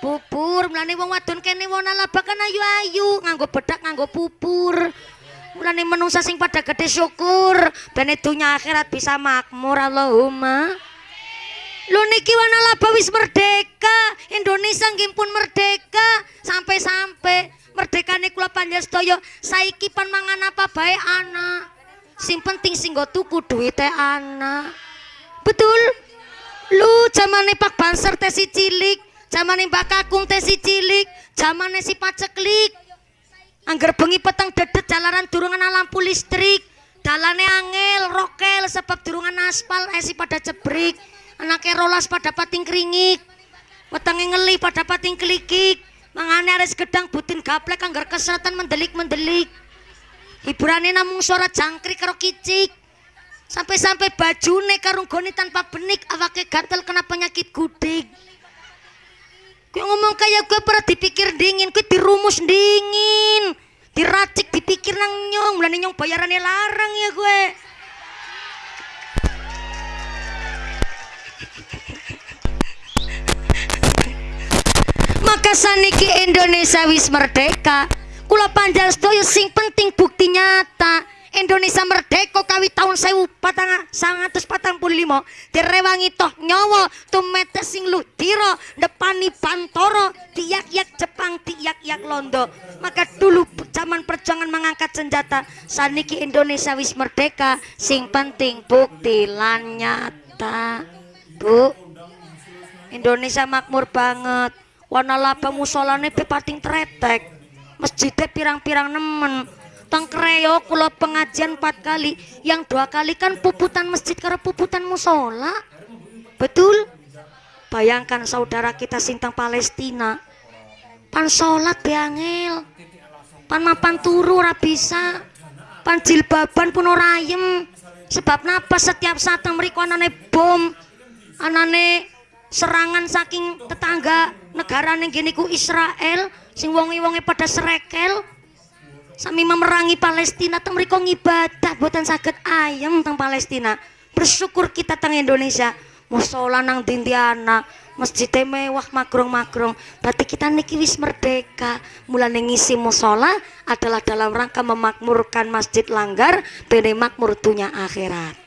Speaker 1: bubur. Mlane wong wadon kene wanala kan ayu-ayu nganggo bedak nganggo bubur mulane menungsa sing pada gede syukur ben dunya akhirat bisa makmur Allahumma. Lu niki wana laba wis merdeka Indonesia nggih merdeka sampai-sampai merdekane kula panjenengan saiki pan mangan apa bae anak? Sing penting sing nggo tuku duwite anak. Betul? Lu zamane Pak Banser teh si cilik zamane Mbak Kakung teh si cilik zamane si paceklik angger bengi peteng dedet jalanan durungan lampu listrik dalane angel rokel sebab durungan aspal esi pada jebrik. Anaknya rolas pada pating keringik. Wetenge ngeli pada pating kelikik mangane ares gedang butin gaplek anggar keseratan mendelik-mendelik. Hiburannya namung suara jangkrik karo kicik. Sampai-sampai bajune karunggone tanpa benik awake gatel kena penyakit gudik Gue ngomong kayak gue pernah dipikir dingin, gue dirumus dingin, diracik dipikir nang nyong, mulai nyong bayarannya larang ya gue. maka saniki Indonesia wis merdeka. Kula panjang sedaya sing penting bukti nyata Indonesia merdeka kawi tahun sewu patang sangatus patang puluh lima direwangi toh nyawa tumetes sing ludiro depani pantoro tiyak-yak Jepang tiyak-yak Londo. Maka dulu zaman perjuangan mengangkat senjata saniki Indonesia wis merdeka. Sing penting bukti lan nyata bu. Indonesia makmur banget. Warna laba musolane pe pating tretek. Masjidnya pirang-pirang nemen tang kreo kula pengajian empat kali. Yang dua kali kan puputan masjid karena puputan musola betul? Bayangkan saudara kita sintang Palestina. Pan sholat beangel pan mapan turu ora bisa. Pan jilbaban pun orayem sebab napa setiap saat mereka anane bom. Anane serangan saking tetangga negara yang gini ku Israel. Sing wongi-wongi pada serekel sami memerangi Palestina teng mriko ngibadah buatan sakit ayam teng Palestina. Bersyukur kita teng Indonesia. Musola nang dindiana masjid mewah makrong-makrong berarti kita niki wis merdeka. Mulai ngisi musola adalah dalam rangka memakmurkan masjid langgar bene makmur dunia akhirat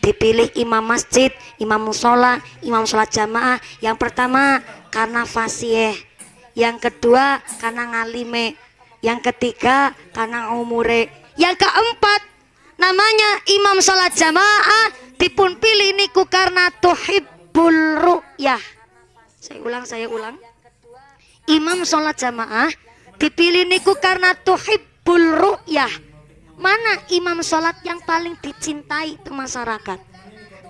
Speaker 1: dipilih imam masjid, imam musola, imam sholat jamaah. Yang pertama karena fasih, yang kedua karena ngalime, yang ketiga karena umure, yang keempat namanya imam sholat jamaah dipun pilih niku karena tuhibbul ru'yah. Saya ulang, saya ulang. Imam sholat jamaah dipilih niku karena tuhibbul ru'yah mana imam sholat yang paling dicintai ke masyarakat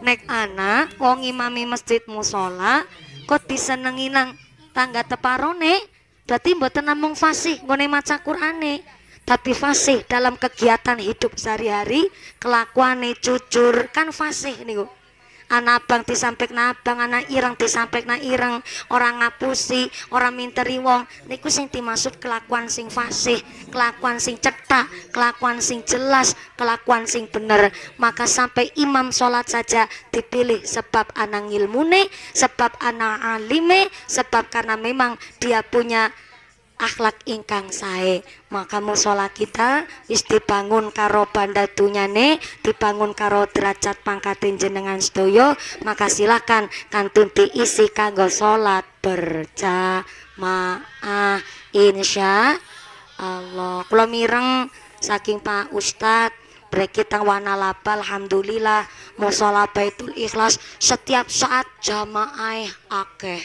Speaker 1: nek anak wong imami masjid musola kok disenengi nang tangga teparone berarti mboten namung fasih ngone maca Qur'ane tapi fasih dalam kegiatan hidup sehari-hari kelakuane jujur kan fasih niku anak abang disampek abang anak ireng disampek na ireng. Orang ngapusi orang minteri wong. Niku sing dimaksud kelakuan sing fasih kelakuan sing cetak kelakuan sing jelas kelakuan sing bener. Maka sampai imam sholat saja dipilih sebab anak ilmune sebab anak alime sebab karena memang dia punya akhlak ingkang sae. Maka musola kita wis dibangun karo banda dunyane dibangun karo derajat pangkatin jenengan sedoyo maka silakan kantun diisi kanggo salat berjamaah. Insya Allah kula mireng saking Pak Ustadz kita wana laba Alhamdulillah musola baitul ikhlas setiap saat jamaah akeh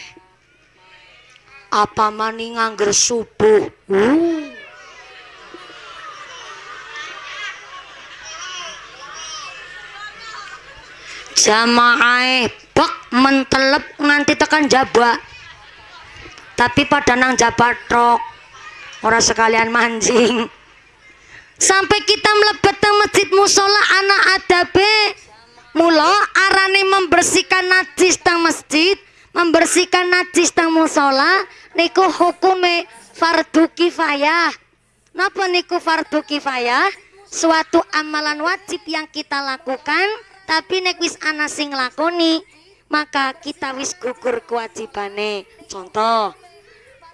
Speaker 1: apa maning ngangger subuh? Uh. jamaah bak mentelep nganti tekan jaba. Tapi pada nang jabatrok orang sekalian mancing sampai kita melebet ke masjid musola anak adabe mulo arane membersihkan najis tang masjid membersihkan najis tang musola niku hukume fardu kifayah. Napa niku fardu kifayah? Suatu amalan wajib yang kita lakukan tapi nek wis ana sing lakoni maka kita wis gugur kewajibane. Contoh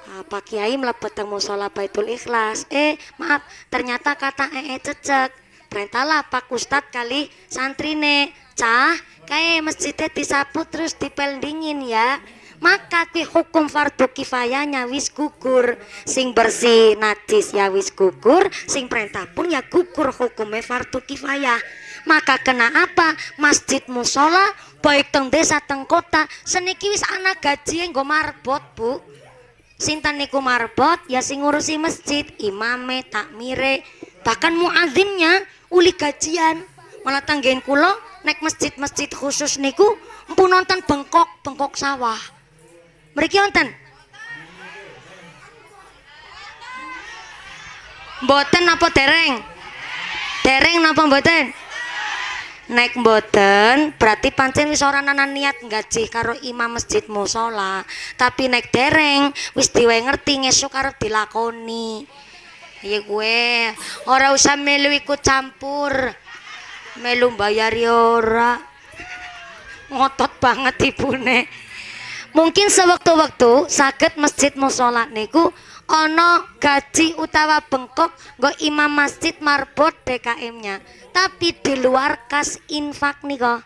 Speaker 1: Pak Kiai mlebet musola Baitul Ikhlas? Eh maaf ternyata kata ee cecek perintahlah Pak Ustadz kali santrine cah kayak masjidnya disapu terus dipel dingin ya maka kuwi hukum fardu kifayahnya wis gugur. Sing bersih najis ya wis gugur sing perintah pun ya gugur hukumnya fardu kifayah. Maka kena apa? Masjid musola baik teng desa teng kota seniki wis anak gaji nggo marbot bu. Sinten niku marbot? Ya sing ngurusi masjid imame takmire bahkan muadzinnya uli gajian. Malah tanggen kulo naik masjid-masjid khusus niku empun nonton bengkok bengkok sawah mereka nonton Mboten apa dereng? Dereng napa mboten? Naik mboten berarti pancen wis ora niat gaji karo imam masjid musola. Tapi naik dereng wis diwe ngerti ngesuk arep dilakoni. Iya gue ora usah melu ikut campur. Melu bayar ya ora. Ngotot banget ibune. Mungkin sewaktu-waktu sakit masjid musola niku ono gaji utawa bengkok nggo imam masjid marbot DKM-nya tapi di luar kas infak nih kok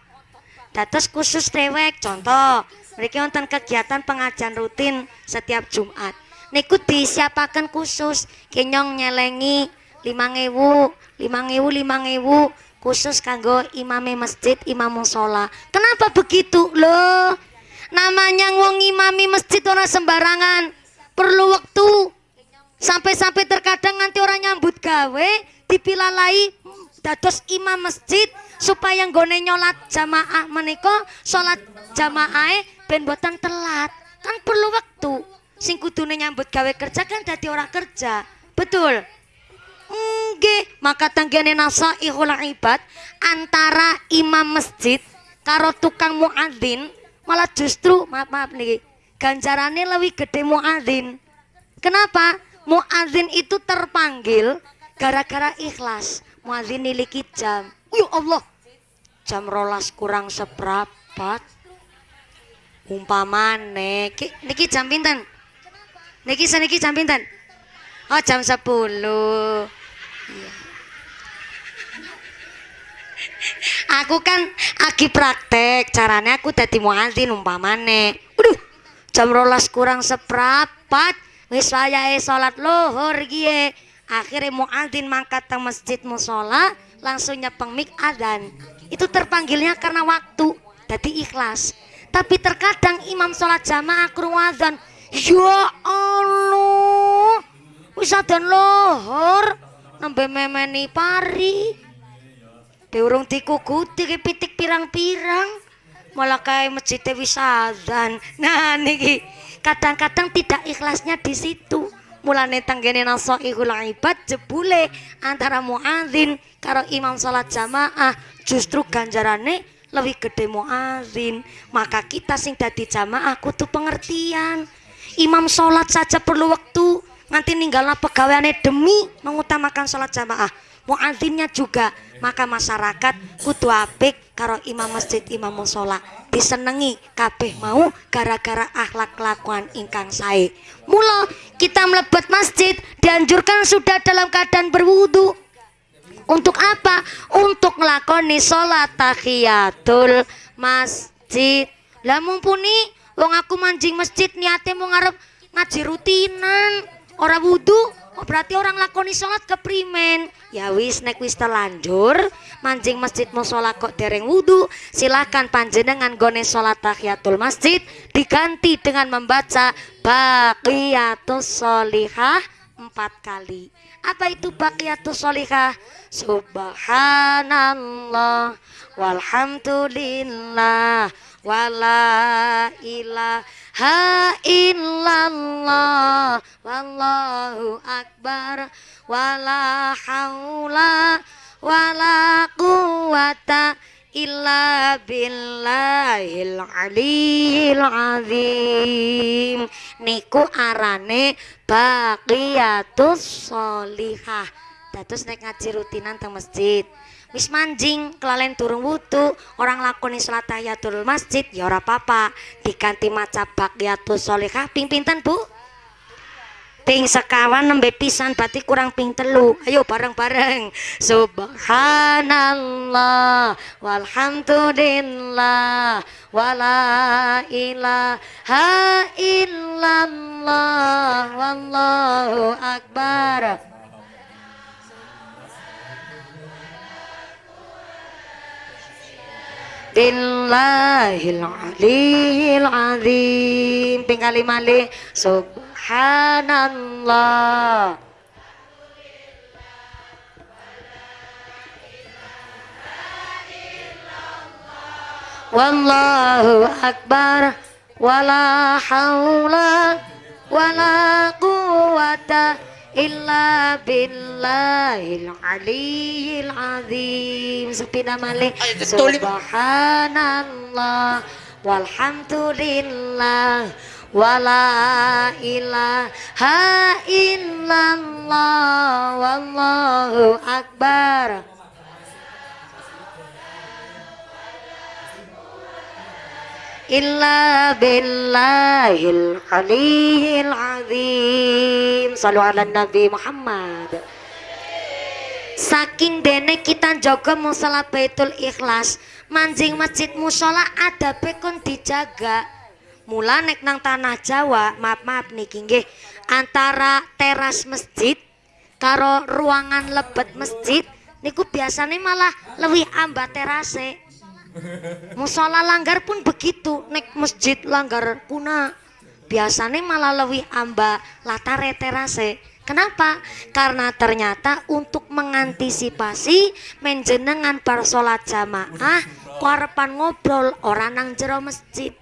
Speaker 1: dados khusus dewek contoh mereka nonton kegiatan pengajian rutin setiap Jumat. Niku disiapakan khusus kenyong nyelengi lima ngewu lima ngewu lima ngewu khusus kanggo imame masjid imam musola kenapa begitu? Loh namanya wong imami masjid orang sembarangan. Perlu waktu sampai-sampai terkadang nanti orang nyambut gawe dipilalai dados imam masjid supaya nggone nyolat jamaah meniko sholat jamaah ben boten telat. Kan perlu waktu sing kudune nyambut gawe kerja kan dadi orang kerja. Betul? Nggih, maka tanggane nasaihul ibad antara imam masjid karo tukang muadzin malah justru maaf maaf nih ganjarannya lebih gede muadzin. Kenapa? Muadzin itu terpanggil gara-gara ikhlas. Muadzin niliki jam. Ya Allah, jam rolas kurang seprapat. Umpamane, ki, niki jam pinten? Niki seniki jam pinten? Oh jam 10 Iya. Aku kan lagi praktek, caranya aku dadi muadzin umpamane. Waduh, jam rolas kurang seprapat, wis wayahe salat lohor gie. Akhirnya muadzin mangkat ke masjid musola, langsung nyepeng mik adzan. Itu terpanggilnya karena waktu, jadi ikhlas. Tapi terkadang imam sholat jamaah adzan. Ya Allah, wis adzan lohor, nembe memeni pari. Diurung dikukuti ke pitik pirang-pirang. Malah kayak wis adzan. Nah niki kadang-kadang tidak ikhlasnya di situ. Mulane tanggene nasaihul ibad jebule antara muadzin karo imam salat jamaah justru ganjarane lebih gede muadzin. Maka kita sing dadi jamaah kudu pengertian. Imam salat saja perlu waktu nanti ninggalna pegawaiane demi mengutamakan salat jamaah muadzinnya juga. Maka masyarakat kudu apik karo imam masjid imam musola. Disenengi kabeh mau gara-gara akhlak kelakuan ingkang sae. Mula kita melebat masjid dianjurkan sudah dalam keadaan berwudu. Untuk apa? Untuk ngelakoni sholat tahiyatul masjid. Lah mumpuni wong aku manjing masjid niatnya mau ngarep ngaji rutinan orang wudhu Oh, berarti orang lakoni sholat keprimen. Ya wis nek wis terlanjur mancing masjid musola kok dereng wudhu silakan panjenengan gone sholat tahiyatul masjid diganti dengan membaca baqiyatus solihah empat kali. Apa itu baqiyatus solihah subhanallah walhamdulillah wala ilaha illallah wallahu akbar wala haula wala quwata illa billahil aliyil azim. Niku arane baqiyatus sholihah. Dados nek ngaji rutinan teng masjid wis manjing kelalen turun wudu. Orang lakoni salat tahiyatul masjid ya ora apa-apa. Diganti maca baqiyatus sholihah ping pinten Bu? Ping sekawan nembe pisan berarti kurang ping telu. Ayo bareng-bareng. Subhanallah walhamdulillah wala ilaha illallah wallahu akbar Billahil aliyil azim ping kali malih. Subhanallah. Wallahu akbar. Wala haula wala quwata illa billahil aliyil azim.
Speaker 2: Ay, tuloy-
Speaker 1: subhanallah. Walhamdulillah. Wala ilaha illallah. Wallahu akbar illa billahil aliyil azim. Salu ala nabi Muhammad. Saking dene kita jaga musala baitul ikhlas manjing masjid musola ada pekon dijaga. Mula nek nang tanah Jawa maaf maaf niki nggih antara teras masjid karo ruangan lebet masjid niku biasanya malah lebih amba terase Musola langgar pun begitu, nek masjid langgar puna. Biasanya malah lebih amba latare terase. Kenapa? Karena ternyata untuk mengantisipasi menjenengan bar sholat jamaah kuarepan ngobrol orang nang jero masjid.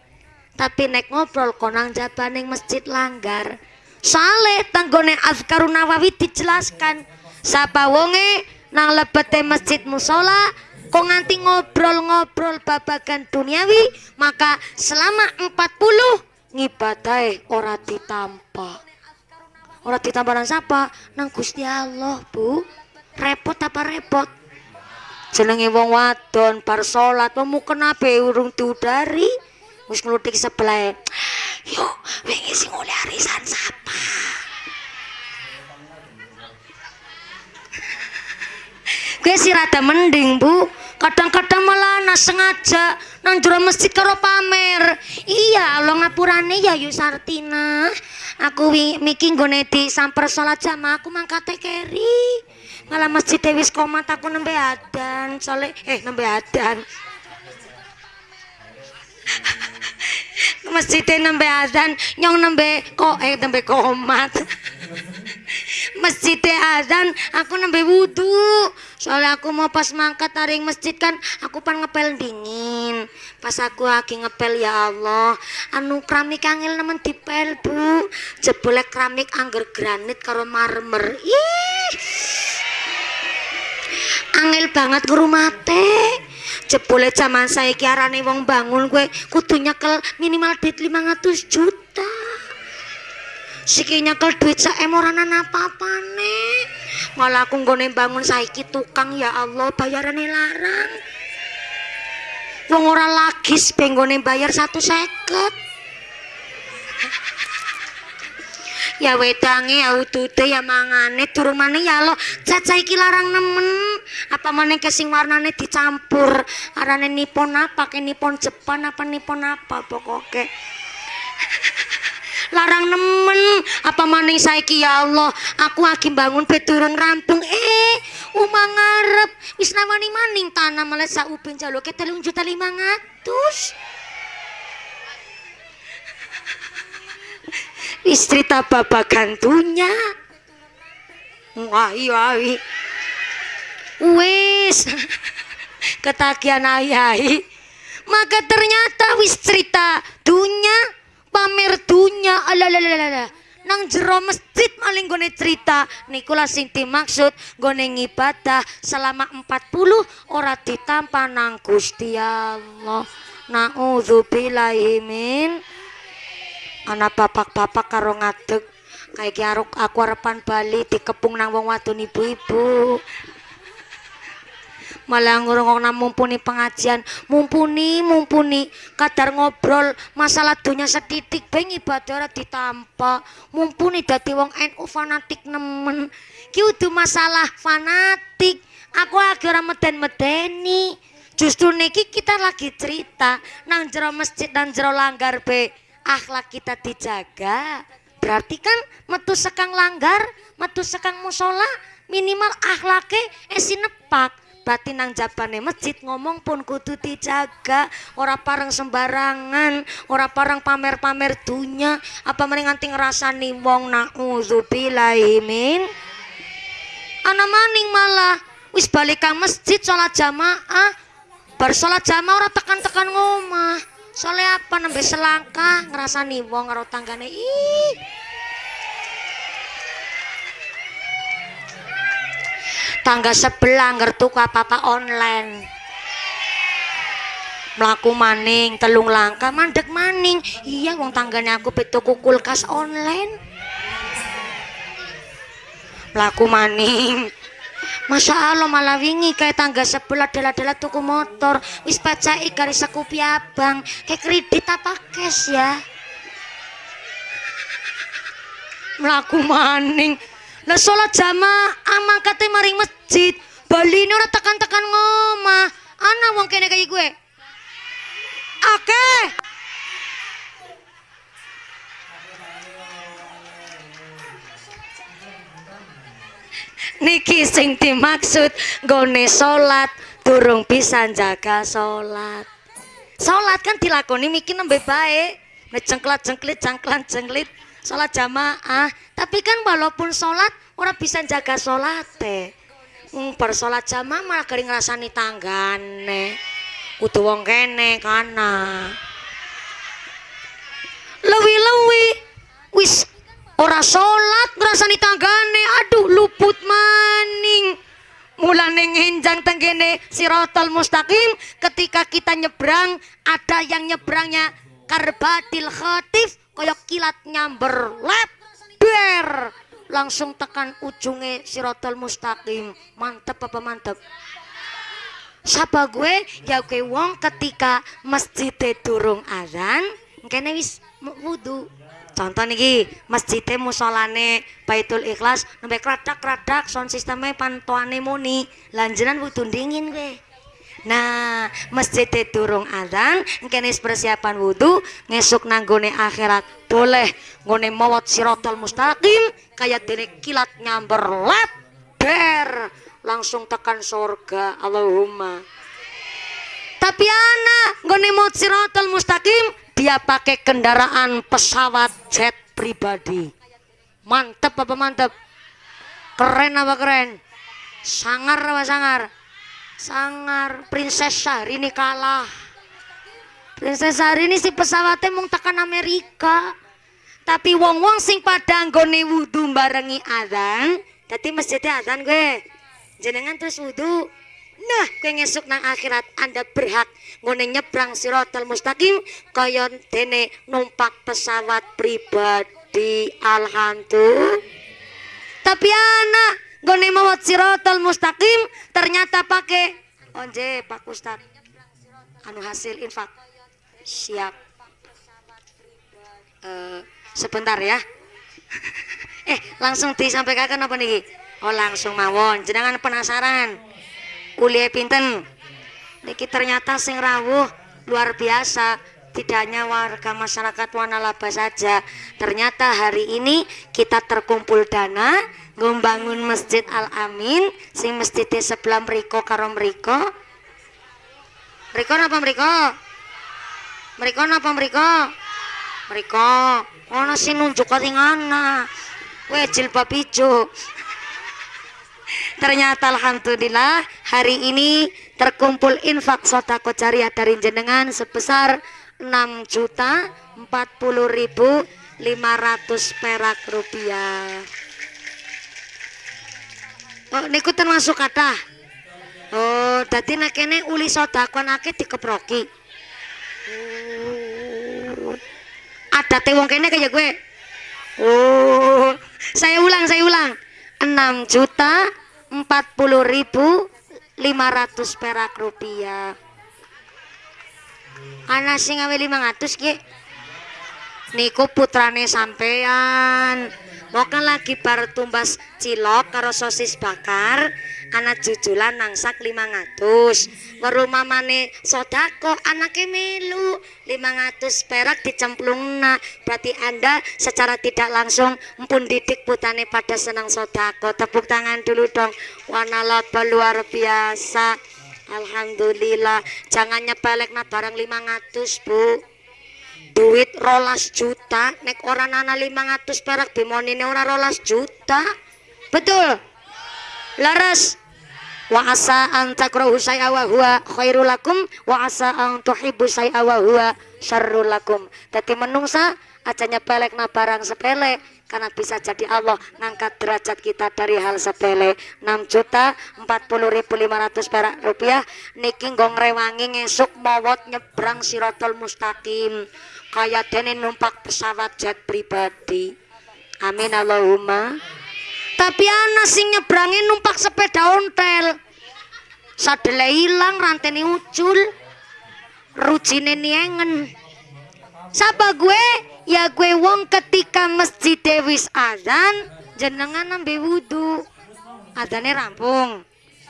Speaker 1: Tapi nek ngobrol konang jabaning masjid langgar. Saleh tanggone Azkarun Nawawi dijelaskan. Sapa wonge nang lebete masjid musola kok nganti ngobrol-ngobrol babagan duniawi maka selama 40 ngibadai ora ditampa ora ditampa nang siapa nang Gusti Allah bu. Repot apa repot? Jenenge wong wadon bar salat mau kenapa urung diudari. Wis nglutik sebelah yuk wingi sing oleh arisan sapa Gue sih rada mending bu. Kadang-kadang malah ana sengaja nang jero masjid karo pamer. Iya Allah ngapurane ya Yu Sartina. Aku wi miki nggone di samper salat jamaah aku mangkate keri. Malah masjid wis komat aku nembe adan. Sole eh nembe adan. Masjid nembe adan nyong nembe kok eh nembe komat masjid azan aku nembe wudhu soalnya aku mau pas mangkat taring masjid kan aku pan ngepel dingin. Pas aku lagi ngepel ya Allah. Anu keramik angel nemen dipel bu. Jebule keramik angger granit karo marmer. Ih. Angel banget ngrumate jebule zaman saya arane wong bangun gue kudu nyekel minimal duit 500 juta Siki nyekel duit saem ora ana apa-apane. Malah aku nggone bangun saiki tukang ya Allah bayarane larang. Wong ora lagi benggone bayar satu seket. ya wedange ya utute ya mangane durung maneh ya Allah cacah iki larang nemen apa maneh ke sing warnane dicampur arane nipon apa ke nipon Jepang apa nipon apa pokoknya larang nemen. Apa maning saiki? Ya Allah aku lagi bangun beturun rampung. Eh umang ngarep. Wis nawani maning tanah malah saupin jaluke telung juta lima ngatus istri tak babagan gantunya wah iya iya. Wis. Ketagihan ayai maka ternyata wis cerita dunya pamer dunya. Alalalala. Nang jero masjid maling gone cerita. Nikulah sing dimaksud gone ngibadah selama 40 ora ditampa nang Gusti Allah. Naudzubillahi min. Ana bapak-bapak karo ngadeg. Kayak aku arepan bali dikepung nang wong wadon ibu-ibu malah ngurung mumpuni pengajian. Mumpuni mumpuni. Kadar ngobrol masalah dunia setitik beng ibadah ora ditampa mumpuni dadi wong NU fanatik nemen. Ki masalah fanatik. Aku lagi ora meden-medeni. Justru niki kita lagi cerita nang jero masjid nang jero langgar be. Akhlak kita dijaga. Berarti kan metu sekang langgar, metu sekang musola minimal akhlake esi nepak. Berarti nang jabane masjid ngomong pun kudu dijaga, ora parang sembarangan, ora parang pamer-pamer dunya, apa mending nganti ngrasani wong naudzubillahi min. Ana maning malah. Wis balik masjid sholat jamaah, bar jamaah ora tekan-tekan ngomah. Soalnya apa nembe selangkah ngerasani wong karo tanggane? Ih tangga sebelah ngertu apa-apa online. Melaku maning telung langkah mandek maning. Iya wong tangganya aku betuku kulkas online. Melaku maning. Masya Allah malah wingi kayak tangga sebelah dala-dala tuku motor. Wis pacai garis sekupi abang. Kayak kredit apa cash ya? Melaku maning lah sholat jamaah mangkate maring masjid. Bali ini ora tekan-tekan ngomah. Ana wong kene kayak gue. Oke. Niki sing dimaksud gone salat durung bisa jaga salat. Salat kan dilakoni mikir nembe baik ngecengklat cengklit cangklan cengklit salat jamaah. Tapi kan walaupun salat ora bisa jaga salat teh. Hmm, jamaah malah kering ngrasani tanggane. Kudu wong kene kana. Lewi-lewi. Wis ora salat ngrasani tanggane. Aduh luput maning. Mulane ngenjang tenggene sirotol mustaqim. Ketika kita nyebrang ada yang nyebrangnya karbatil khatif koyok kilat nyamber lep ber langsung tekan ujungnya sirotol mustaqim. Mantep apa mantep? Siapa gue? Ya gue wong ketika masjid durung azan kene wis wudu. Contoh niki masjidnya musolane baitul ikhlas nembe kradak kradak sound sistemnya pantuane muni. Lanjutan wudu dingin gue Nah, masjid durung adzan, kene persiapan wudhu, ngesuk nanggone akhirat boleh ngone mawat sirotol mustaqim, kayak dene kilat nyamber ber, langsung tekan surga, Allahumma. Tapi anak, ngone mawat sirotol mustaqim, dia pakai kendaraan pesawat jet pribadi. Mantep apa mantep? Keren apa keren? Sangar apa sangar? Sangar. Princess Syahrini kalah. Princess Syahrini si pesawatnya mau tekan Amerika. Tapi wong-wong sing pada nggone wudhu barengi adzan dadi masjidnya adzan gue jenengan terus wudhu nah gue ngesuk nang akhirat anda berhak ngone nyebrang sirotol mustaqim kaya dene numpak pesawat pribadi. Alhamdulillah. Tapi anak gone mawat sirotol mustaqim ternyata pakai onje Pak Ustad. Anu hasil infak. Siap. Uh, sebentar ya. Eh langsung disampaikan apa nih oh langsung mawon. Jenengan penasaran? Kuliah pinten? Niki ternyata sing rawuh. Luar biasa. Tidak hanya warga masyarakat Wanalaba saja. Ternyata hari ini kita terkumpul dana ngombangun masjid Al Amin sing masjid sebelah meriko karo meriko meriko apa meriko meriko apa meriko meriko ono sih nunjuk katingana we jilbab hijau ternyata Alhamdulillah hari ini terkumpul infak sodako jariah dari jenengan sebesar 6 juta 40 ribu 500 perak rupiah Oh, niku termasuk kata. Oh, dadi nek kene uli sedekah akeh dikeproki. Oh. Ada teh wong kene kayak gue. Oh, saya ulang, saya ulang. 6 juta 40 ribu 500 perak rupiah. Ana sing ngawe 500 ki. Niku putrane sampean Moga lagi bar tumbas cilok karo sosis bakar anak jujulan nangsak 500 weru mamane sodako anaknya melu. 500 perak dicemplungna. Berarti anda secara tidak langsung pun didik putane pada senang sodako. Tepuk tangan dulu dong. Warna laba luar biasa. Alhamdulillah. Jangan nyepelek na barang 500 bu duit rolas juta nek orang nana 500 perak bimonine ora rolas juta. Betul? Laras. Wa asa an takrahu syai'a wa huwa khairul lakum wa asa an syai'a wa huwa syarrul menungsa aja nyepelek na barang sepele karena bisa jadi Allah ngangkat derajat kita dari hal sepele. 6 juta 40.500 perak rupiah niki nggong rewangi ngesuk mawot nyebrang sirotol mustaqim kaya dene numpak pesawat jet pribadi. Amin Allahumma. Tapi ana sing nyebrangi numpak sepeda ontel. Sadele hilang rantene ucul. Rujine niengen. Sapa gue? Ya gue wong ketika masjid wis azan jenengan nambe wudhu adane rampung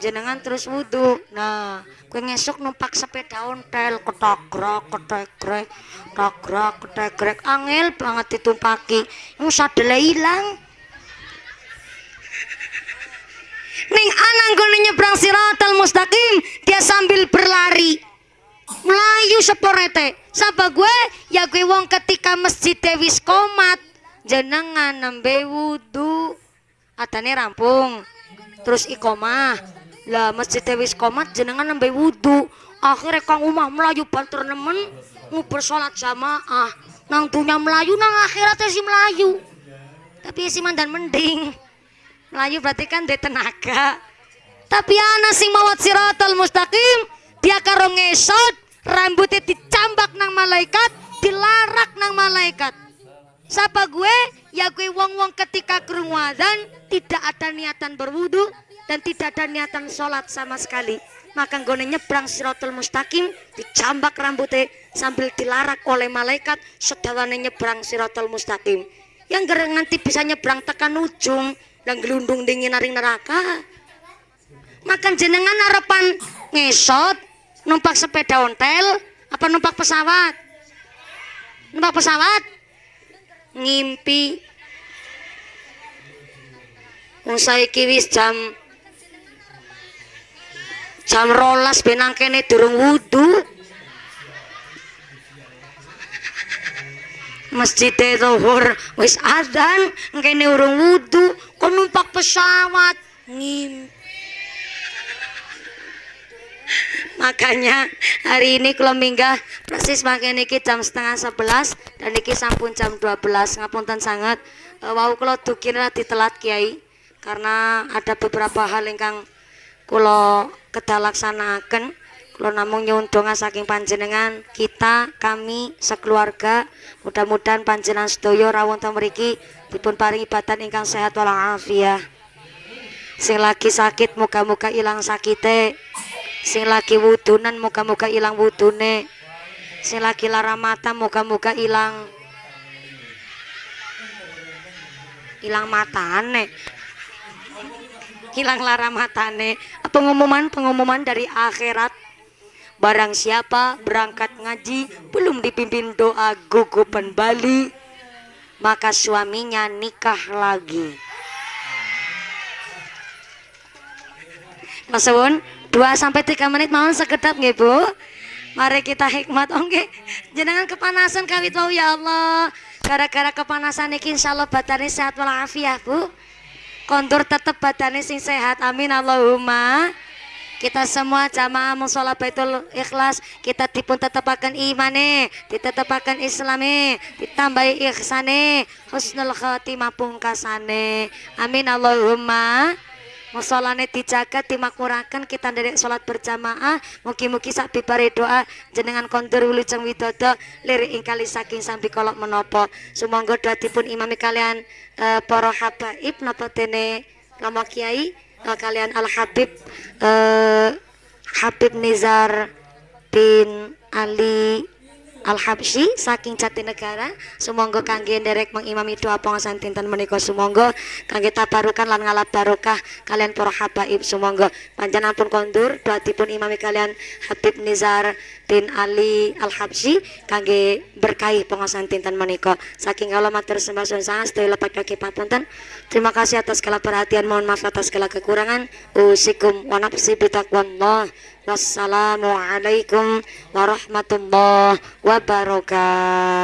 Speaker 1: jenengan terus wudhu nah gue ngesuk numpak sepeda ontel ketagrak ketegrek tagrak ketegrek angel banget ditumpaki. Yang sadele hilang ning anang gue nyebrang siratal mustaqim dia sambil berlari. Melayu seporete sapa gue? Ya gue wong ketika masjid wis komat. Jenengan nembe wudhu atane rampung. Terus ikomah lah masjid wis komat jenengan nembe wudhu akhirnya kang umah melayu banter nemen nguber sholat jamaah. Nang dunia melayu nang akhiratnya si melayu. Tapi si mandan mending. Melayu berarti kan dia tenaga. Tapi ana sing mawat siratal mustaqim dia karo ngesot rambutnya dicambak nang malaikat dilarak nang malaikat. Siapa gue? Ya gue wong-wong ketika kerungu tidak ada niatan berwudu dan tidak ada niatan sholat sama sekali. Maka gue nyebrang siratul mustaqim dicambak rambutnya sambil dilarak oleh malaikat sedawane nyebrang siratul mustaqim. Yang gereng nanti bisa nyebrang tekan ujung dan gelundung dingin naring neraka. Makan jenengan harapan ngesot numpak sepeda ontel apa numpak pesawat? Numpak pesawat? Ngimpi. Saiki wis jam jam rolas benang kene durung wudu. Masjid zuhur wis adzan kene urung wudu kok numpak pesawat? Ngimpi makanya hari ini kalau minggah persis makin niki jam setengah sebelas dan niki sampun jam 12 ngapunten sangat. E, wau kalau dukira ditelat kiai karena ada beberapa hal ingkang kalau kedalaksanakan kalau namun nyundongan saking panjenengan kita kami sekeluarga. Mudah-mudahan panjenengan sedoyo rawon tameriki dipun paringi badan ingkang sehat walafiat. Sing lagi sakit muka-muka hilang sakite. Sing lagi wudunan muka-muka hilang wudune. Sing lagi lara mata muka-muka hilang hilang matane hilang lara matane pengumuman pengumuman dari akhirat barang siapa berangkat ngaji belum dipimpin doa gugupan Bali maka suaminya nikah lagi Mas Wun, 2 sampai 3 menit mohon sekedap nggih Bu. Mari kita hikmat oke. Jenengan kepanasan kawit wau ya Allah. Gara-gara kepanasan iki insyaallah badane sehat walafiat Bu. Kondur tetep badane sing sehat. Amin Allahumma. Kita semua jamaah musola baitul ikhlas kita dipun tetepaken imane, ditetepaken islame, ditambahi ihsane, husnul khatimah pungkasane. Amin Allahumma musolane dijaga dimakmurakan kita dari sholat berjamaah. Mugi-mugi sak bibare doa jenengan kondur wilujeng widodo lirik ingkali saking sampai kolok menopo. Sumangga doa dipun imami kalian uh, para habaib napa tene lama kiai uh, kalian al habib uh, Habib Nizar bin Ali Al Habsyi saking Jatinegara sumangga kangge nderek mengimami doa pengasan dinten menika sumangga. Kangge tabarukan lan ngalap barokah kalian para habaib sumangga. Panjenengan pun kondur doa dipun imami kalian Habib Nizar bin Ali Al Habsyi kangge berkahi pengasan dinten menika. Saking kula matur sembah suwun sangat sedaya lepat kaki papunten. Terima kasih atas segala perhatian mohon maaf atas segala kekurangan. Usikum wa nafsi bitaqwallah wassalamualaikum warahmatullahi wabarakatuh